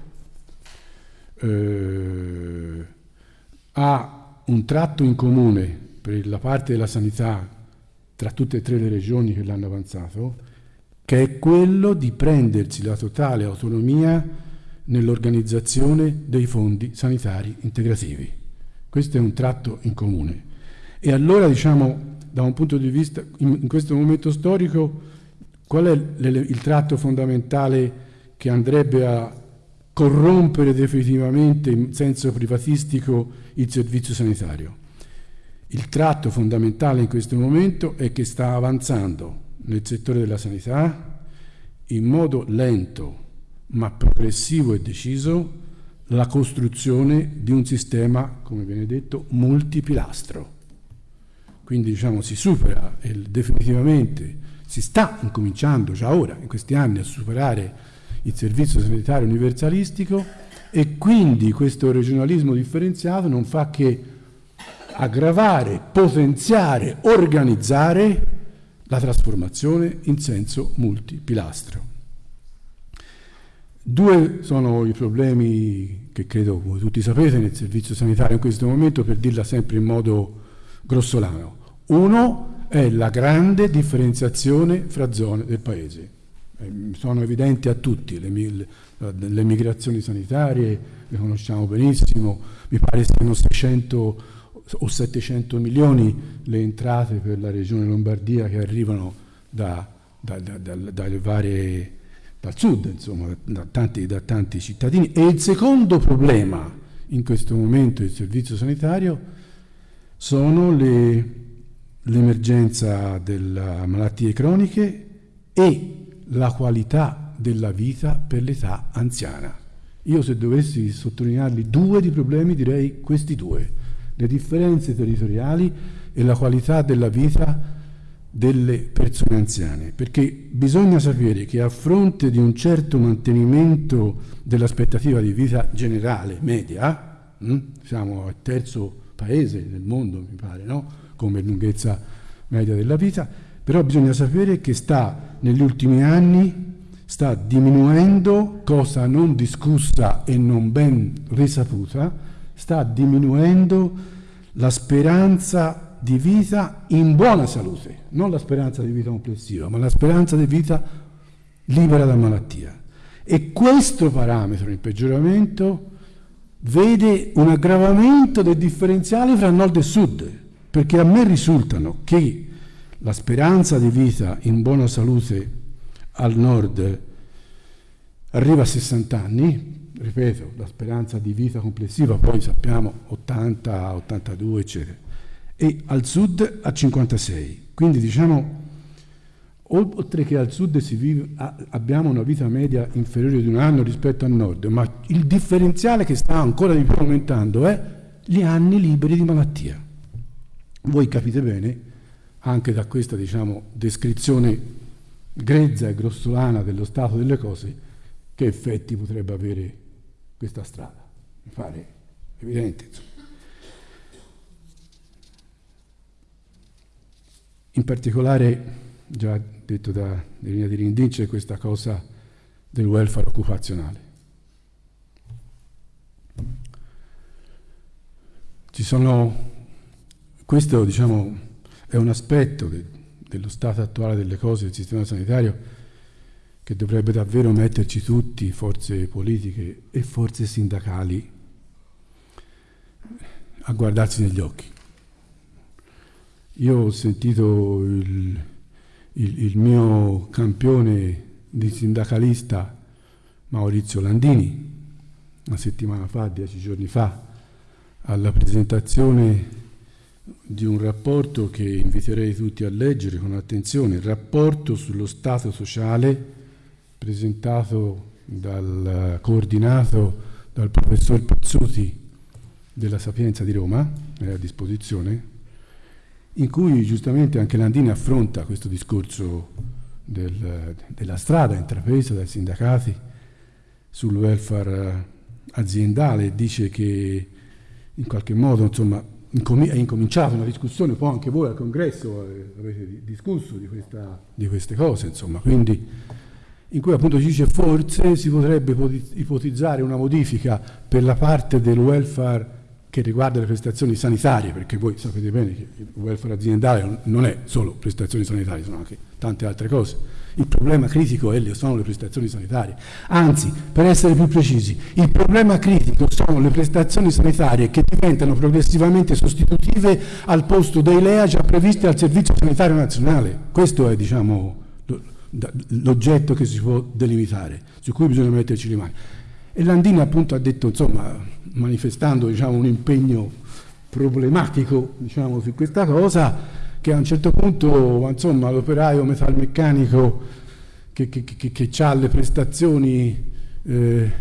eh, ha un tratto in comune per la parte della sanità tra tutte e tre le regioni che l'hanno avanzato, che è quello di prendersi la totale autonomia nell'organizzazione dei fondi sanitari integrativi. Questo è un tratto in comune. E allora, diciamo, da un punto di vista, in, questo momento storico, qual è il tratto fondamentale che andrebbe a corrompere definitivamente in senso privatistico il servizio sanitario. Il tratto fondamentale in questo momento è che sta avanzando nel settore della sanità in modo lento ma progressivo e deciso la costruzione di un sistema, come viene detto, multipilastro. Quindi diciamo si supera definitivamente, si sta incominciando già ora, in questi anni, a superare il servizio sanitario universalistico e quindi questo regionalismo differenziato non fa che aggravare, potenziare, organizzare la trasformazione in senso multipilastro. Due sono i problemi che credo voi tutti sapete nel servizio sanitario in questo momento, per dirla sempre in modo grossolano. Uno è la grande differenziazione fra zone del Paese. Eh, sono evidenti a tutti, le, le, le, migrazioni sanitarie le conosciamo benissimo, mi pare siano 600 o 700 milioni le entrate per la regione Lombardia che arrivano da, da, da, varie, dal sud, insomma, tanti, da tanti cittadini. E il secondo problema in questo momento del servizio sanitario sono l'emergenza delle malattie croniche e la qualità della vita per l'età anziana. Io se dovessi sottolinearli due di problemi direi questi due, le differenze territoriali e la qualità della vita delle persone anziane, perché bisogna sapere che a fronte di un certo mantenimento dell'aspettativa di vita generale, media, hm, siamo al terzo paese nel mondo, mi pare, no? come lunghezza media della vita, però bisogna sapere che sta negli ultimi anni sta diminuendo, cosa non discussa e non ben risaputa, sta diminuendo la speranza di vita in buona salute, non la speranza di vita complessiva, ma la speranza di vita libera da malattia. E questo parametro in peggioramento vede un aggravamento del differenziale fra nord e sud, perché a me risultano che la speranza di vita in buona salute al nord arriva a 60 anni, ripeto, la speranza di vita complessiva poi sappiamo 80, 82 eccetera, e al sud a 56. Quindi diciamo, oltre che al sud vive, abbiamo una vita media inferiore di un anno rispetto al nord, ma il differenziale che sta ancora di più aumentando è gli anni liberi di malattia. Voi capite bene anche da questa diciamo, descrizione grezza e grossolana dello stato delle cose, che effetti potrebbe avere questa strada. Mi pare evidente. Insomma. In particolare, già detto da Irina di Rindin, c'è questa cosa del welfare occupazionale. Ci sono, questo diciamo, è un aspetto de, dello stato attuale delle cose del sistema sanitario che dovrebbe davvero metterci tutti, forze politiche e forze sindacali, a guardarsi negli occhi. Io ho sentito il, il, il mio campione di sindacalista Maurizio Landini una settimana fa, dieci giorni fa, alla presentazione di un rapporto che inviterei tutti a leggere con attenzione, il rapporto sullo Stato sociale presentato dal, coordinato dal professor Pazzuti della Sapienza di Roma, è a disposizione, in cui giustamente anche Landini affronta questo discorso del, della strada intrapresa dai sindacati sul welfare aziendale. E dice che in qualche modo insomma, è incominciata una discussione, poi anche voi al congresso eh, avete discusso di, questa, di queste cose, insomma, quindi in cui appunto si dice forse si potrebbe ipotizzare una modifica per la parte del welfare che riguarda le prestazioni sanitarie, perché voi sapete bene che il welfare aziendale non è solo prestazioni sanitarie, sono anche tante altre cose. Il problema critico è, sono le prestazioni sanitarie. Anzi, per essere più precisi, il problema critico sono le prestazioni sanitarie che diventano progressivamente sostitutive al posto dei LEA già previsti al Servizio Sanitario Nazionale. Questo è, diciamo, l'oggetto che si può delimitare, su cui bisogna metterci le mani. E Landini appunto ha detto, insomma, manifestando diciamo, un impegno problematico diciamo, su questa cosa, che a un certo punto l'operaio metalmeccanico che, che, che, che ha le prestazioni eh,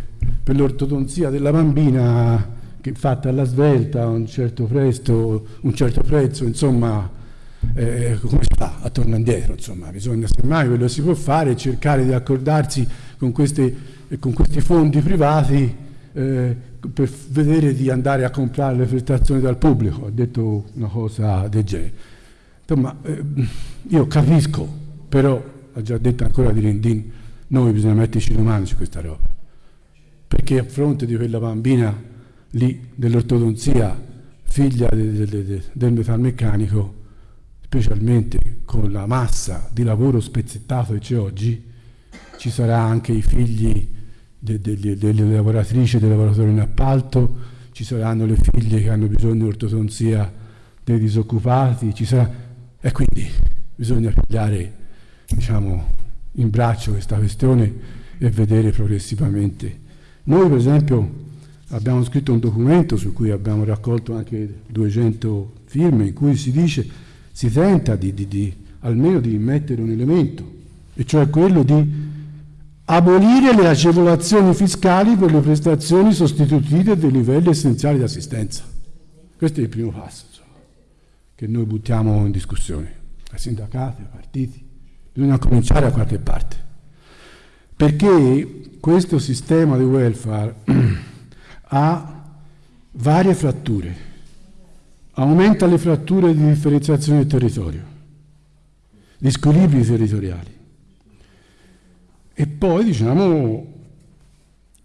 per l'ortodonzia della bambina che fatta alla svelta a un certo, presto, un certo prezzo, insomma, eh, come si fa a tornare indietro? Insomma, bisogna semmai quello che si può fare cercare di accordarsi con, queste, con questi fondi privati eh, per vedere di andare a comprare le prestazioni dal pubblico, ha detto una cosa del genere. Insomma, eh, io capisco, però, ha già detto ancora di Rendin, noi bisogna metterci le mani su questa roba, perché a fronte di quella bambina lì dell'ortodonzia, figlia de, de, de, del metalmeccanico, specialmente con la massa di lavoro spezzettato che c'è oggi, ci sarà anche i figli de, de, de, delle lavoratrici e dei lavoratori in appalto, ci saranno le figlie che hanno bisogno di ortodonzia dei disoccupati, ci sarà... e quindi bisogna pigliare diciamo, in braccio questa questione e vedere progressivamente. Noi per esempio abbiamo scritto un documento su cui abbiamo raccolto anche 200 firme in cui si dice, si tenta di, di, di almeno di mettere un elemento, e cioè quello di abolire le agevolazioni fiscali per le prestazioni sostitutive dei livelli essenziali di assistenza. Questo è il primo passo insomma, che noi buttiamo in discussione, ai sindacati, ai partiti. Bisogna cominciare a qualche parte, perché questo sistema di welfare ha varie fratture, aumenta le fratture di differenziazione del territorio, gli squilibri territoriali e poi diciamo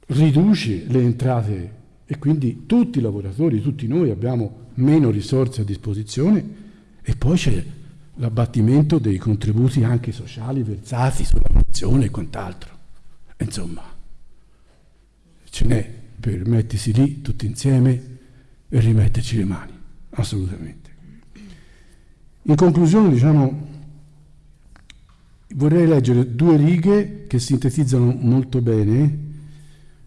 riduce le entrate e quindi tutti i lavoratori, tutti noi abbiamo meno risorse a disposizione e poi c'è l'abbattimento dei contributi anche sociali versati sulla pensione e quant'altro. Insomma, ce n'è per mettersi lì tutti insieme e rimetterci le mani, assolutamente. In conclusione, diciamo, Vorrei leggere due righe che sintetizzano molto bene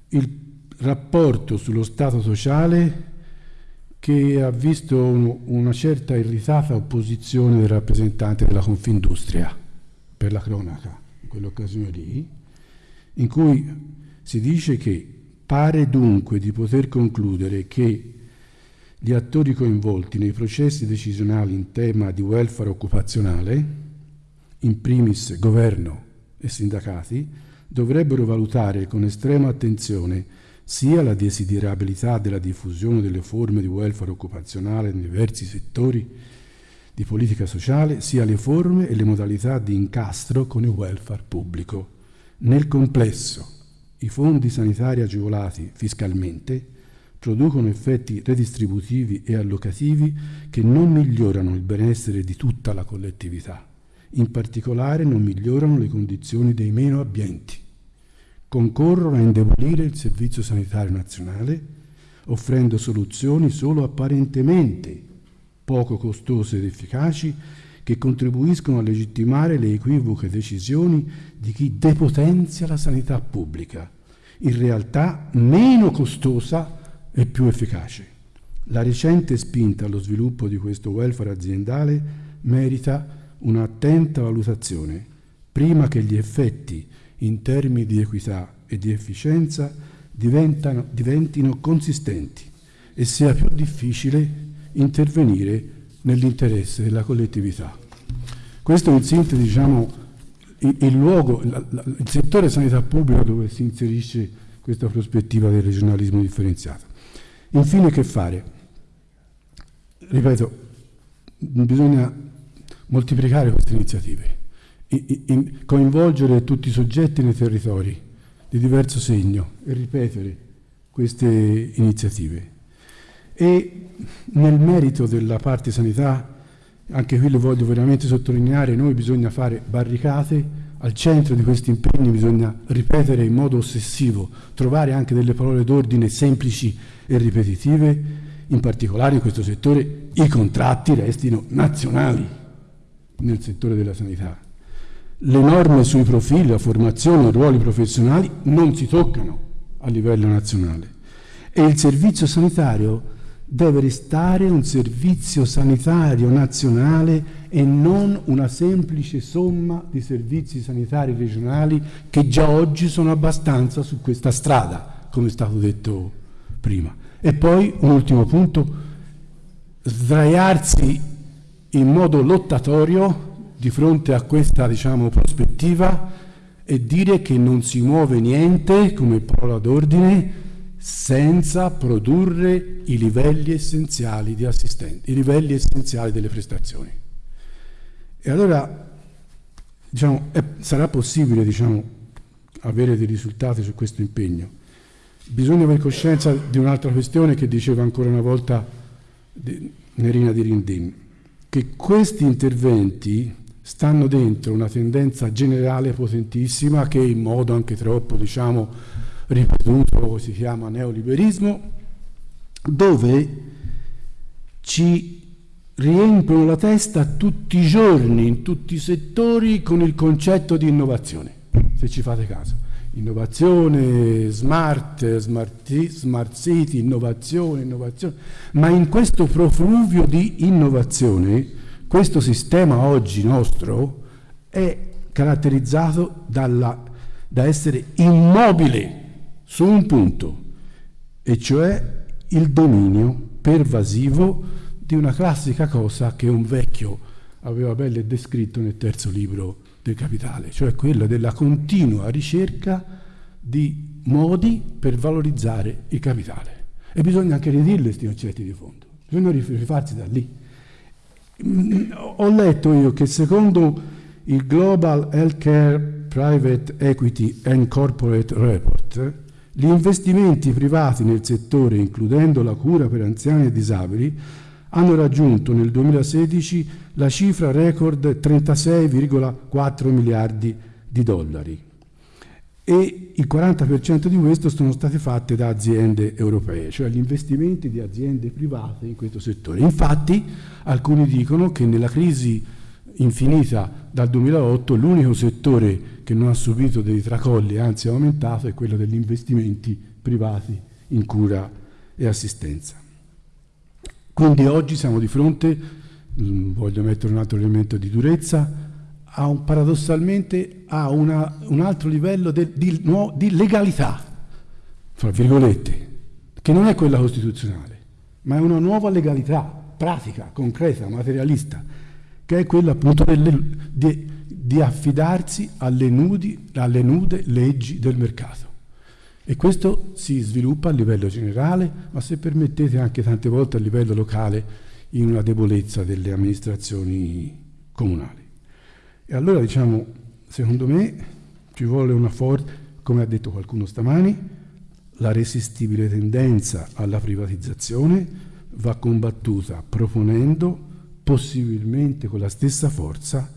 il rapporto sullo Stato sociale che ha visto una certa irritata opposizione del rappresentante della Confindustria, per la cronaca, in quell'occasione lì, in cui si dice che pare dunque di poter concludere che gli attori coinvolti nei processi decisionali in tema di welfare occupazionale in primis governo e sindacati, dovrebbero valutare con estrema attenzione sia la desiderabilità della diffusione delle forme di welfare occupazionale nei diversi settori di politica sociale, sia le forme e le modalità di incastro con il welfare pubblico. Nel complesso, i fondi sanitari agevolati fiscalmente producono effetti redistributivi e allocativi che non migliorano il benessere di tutta la collettività. In particolare non migliorano le condizioni dei meno abbienti, concorrono a indebolire il Servizio Sanitario Nazionale, offrendo soluzioni solo apparentemente poco costose ed efficaci che contribuiscono a legittimare le equivoche decisioni di chi depotenzia la sanità pubblica, in realtà meno costosa e più efficace. La recente spinta allo sviluppo di questo welfare aziendale merita un'attenta valutazione prima che gli effetti in termini di equità e di efficienza diventino consistenti e sia più difficile intervenire nell'interesse della collettività. Questo è in sintesi diciamo, il, luogo, il settore sanità pubblica dove si inserisce questa prospettiva del regionalismo differenziato. Infine che fare? Ripeto, bisogna moltiplicare queste iniziative, coinvolgere tutti i soggetti nei territori di diverso segno e ripetere queste iniziative. E nel merito della parte sanità, anche qui lo voglio veramente sottolineare, noi bisogna fare barricate, al centro di questi impegni bisogna ripetere in modo ossessivo, trovare anche delle parole d'ordine semplici e ripetitive, in particolare in questo settore i contratti restino nazionali nel settore della sanità. Le norme sui profili, la formazione, i ruoli professionali non si toccano a livello nazionale e il servizio sanitario deve restare un servizio sanitario nazionale e non una semplice somma di servizi sanitari regionali che già oggi sono abbastanza su questa strada, come è stato detto prima. E poi un ultimo punto, sdraiarsi in modo lottatorio di fronte a questa diciamo, prospettiva e dire che non si muove niente come parola d'ordine senza produrre i livelli essenziali di assistenza, i livelli essenziali delle prestazioni. E allora diciamo, è, sarà possibile diciamo, avere dei risultati su questo impegno. Bisogna avere coscienza di un'altra questione che diceva ancora una volta Nerina di Rindin, che questi interventi stanno dentro una tendenza generale potentissima che in modo anche troppo diciamo, ripetuto, si chiama neoliberismo, dove ci riempiono la testa tutti i giorni, in tutti i settori, con il concetto di innovazione, se ci fate caso. Innovazione, smart, smart, smart city, innovazione, innovazione. Ma in questo profluvio di innovazione, questo sistema oggi nostro è caratterizzato dalla, da essere immobile su un punto, e cioè il dominio pervasivo di una classica cosa che un vecchio aveva belle descritto nel terzo libro del Capitale, cioè quella della continua ricerca di modi per valorizzare il capitale. E bisogna anche ridirle questi concetti di fondo, bisogna rifarsi da lì. Mm, ho letto io che secondo il Global Healthcare Private Equity and Corporate Report, gli investimenti privati nel settore, includendo la cura per anziani e disabili, hanno raggiunto nel 2016 la cifra record 36,4 miliardi di dollari e il 40% di questo sono state fatte da aziende europee, cioè gli investimenti di aziende private in questo settore. Infatti alcuni dicono che nella crisi infinita dal 2008 l'unico settore che non ha subito dei tracolli, anzi ha aumentato, è quello degli investimenti privati in cura e assistenza. Quindi oggi siamo di fronte, mm, voglio mettere un altro elemento di durezza, a un, paradossalmente a una, un altro livello de, di, di legalità, fra virgolette, che non è quella costituzionale, ma è una nuova legalità pratica, concreta, materialista, che è quella appunto delle, di, di affidarsi alle, nudi, alle nude leggi del mercato. E questo si sviluppa a livello generale, ma se permettete anche tante volte a livello locale in una debolezza delle amministrazioni comunali. E allora diciamo, secondo me ci vuole una forte, come ha detto qualcuno stamani, la resistibile tendenza alla privatizzazione va combattuta proponendo, possibilmente con la stessa forza,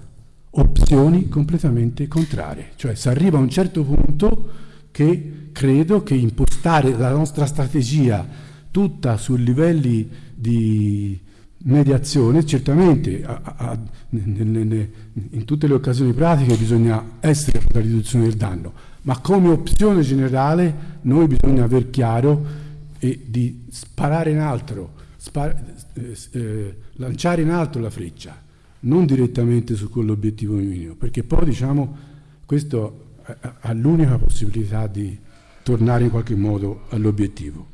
opzioni completamente contrarie. Cioè si arriva a un certo punto che credo che impostare la nostra strategia tutta su livelli di mediazione, certamente a, a, in, tutte le occasioni pratiche bisogna essere per la riduzione del danno, ma come opzione generale noi bisogna aver chiaro e di sparare in alto, spar, eh, eh, lanciare in alto la freccia non direttamente su quell'obiettivo minimo, perché poi diciamo questo ha l'unica possibilità di tornare in qualche modo all'obiettivo.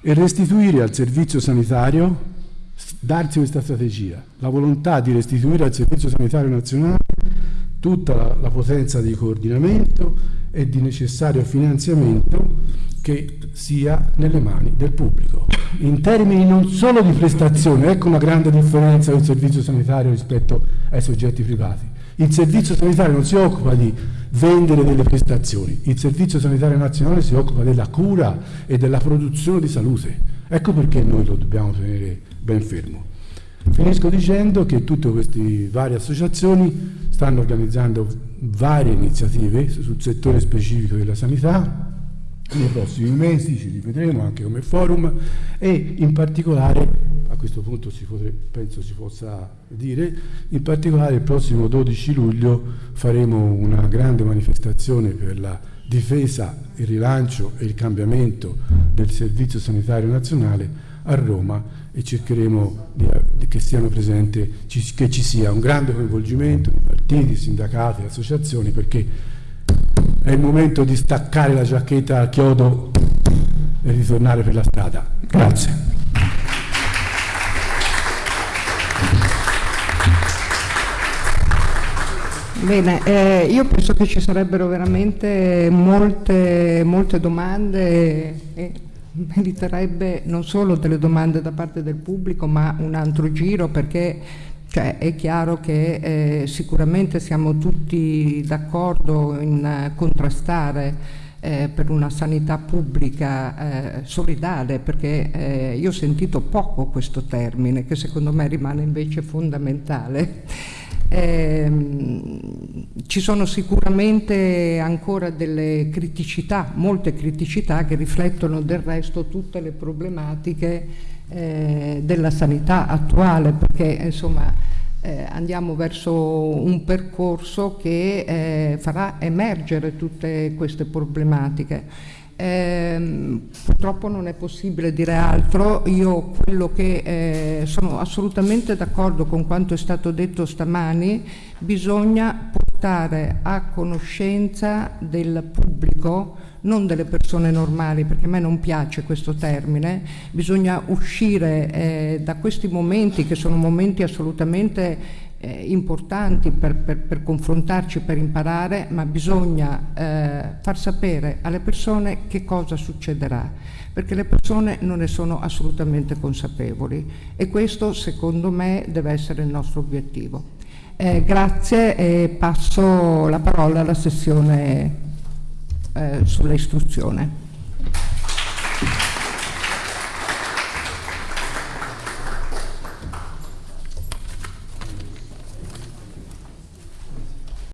E restituire al servizio sanitario, darsi questa strategia, la volontà di restituire al servizio sanitario nazionale tutta la, la potenza di coordinamento e di necessario finanziamento che sia nelle mani del pubblico. In termini non solo di prestazione, ecco una grande differenza del servizio sanitario rispetto ai soggetti privati. Il servizio sanitario non si occupa di vendere delle prestazioni, il servizio sanitario nazionale si occupa della cura e della produzione di salute. Ecco perché noi lo dobbiamo tenere ben fermo. Finisco dicendo che tutte queste varie associazioni stanno organizzando varie iniziative sul settore specifico della sanità, nei prossimi mesi, ci rivedremo anche come forum e in particolare, a questo punto si potrebbe, penso si possa dire, in particolare il prossimo 12 luglio faremo una grande manifestazione per la difesa, il rilancio e il cambiamento del Servizio Sanitario Nazionale a Roma e cercheremo che, siano presenti, che ci sia un grande coinvolgimento di partiti, sindacati, associazioni perché è il momento di staccare la giacchetta a chiodo e ritornare per la strada. Grazie. Bene, eh, io penso che ci sarebbero veramente molte, molte domande e meriterebbe non solo delle domande da parte del pubblico ma un altro giro perché cioè, è chiaro che eh, sicuramente siamo tutti d'accordo in eh, contrastare eh, per una sanità pubblica eh, solidale, perché eh, io ho sentito poco questo termine, che secondo me rimane invece fondamentale. Ehm, ci sono sicuramente ancora delle criticità, molte criticità che riflettono del resto tutte le problematiche eh, della sanità attuale perché insomma eh, andiamo verso un percorso che eh, farà emergere tutte queste problematiche. Eh, purtroppo non è possibile dire altro, io quello che eh, sono assolutamente d'accordo con quanto è stato detto stamani, bisogna portare a conoscenza del pubblico non delle persone normali, perché a me non piace questo termine, bisogna uscire eh, da questi momenti che sono momenti assolutamente eh, importanti per, per, per, confrontarci, per imparare, ma bisogna eh, far sapere alle persone che cosa succederà, perché le persone non ne sono assolutamente consapevoli e questo secondo me deve essere il nostro obiettivo. Eh, grazie e passo la parola alla sessione eh, sulla.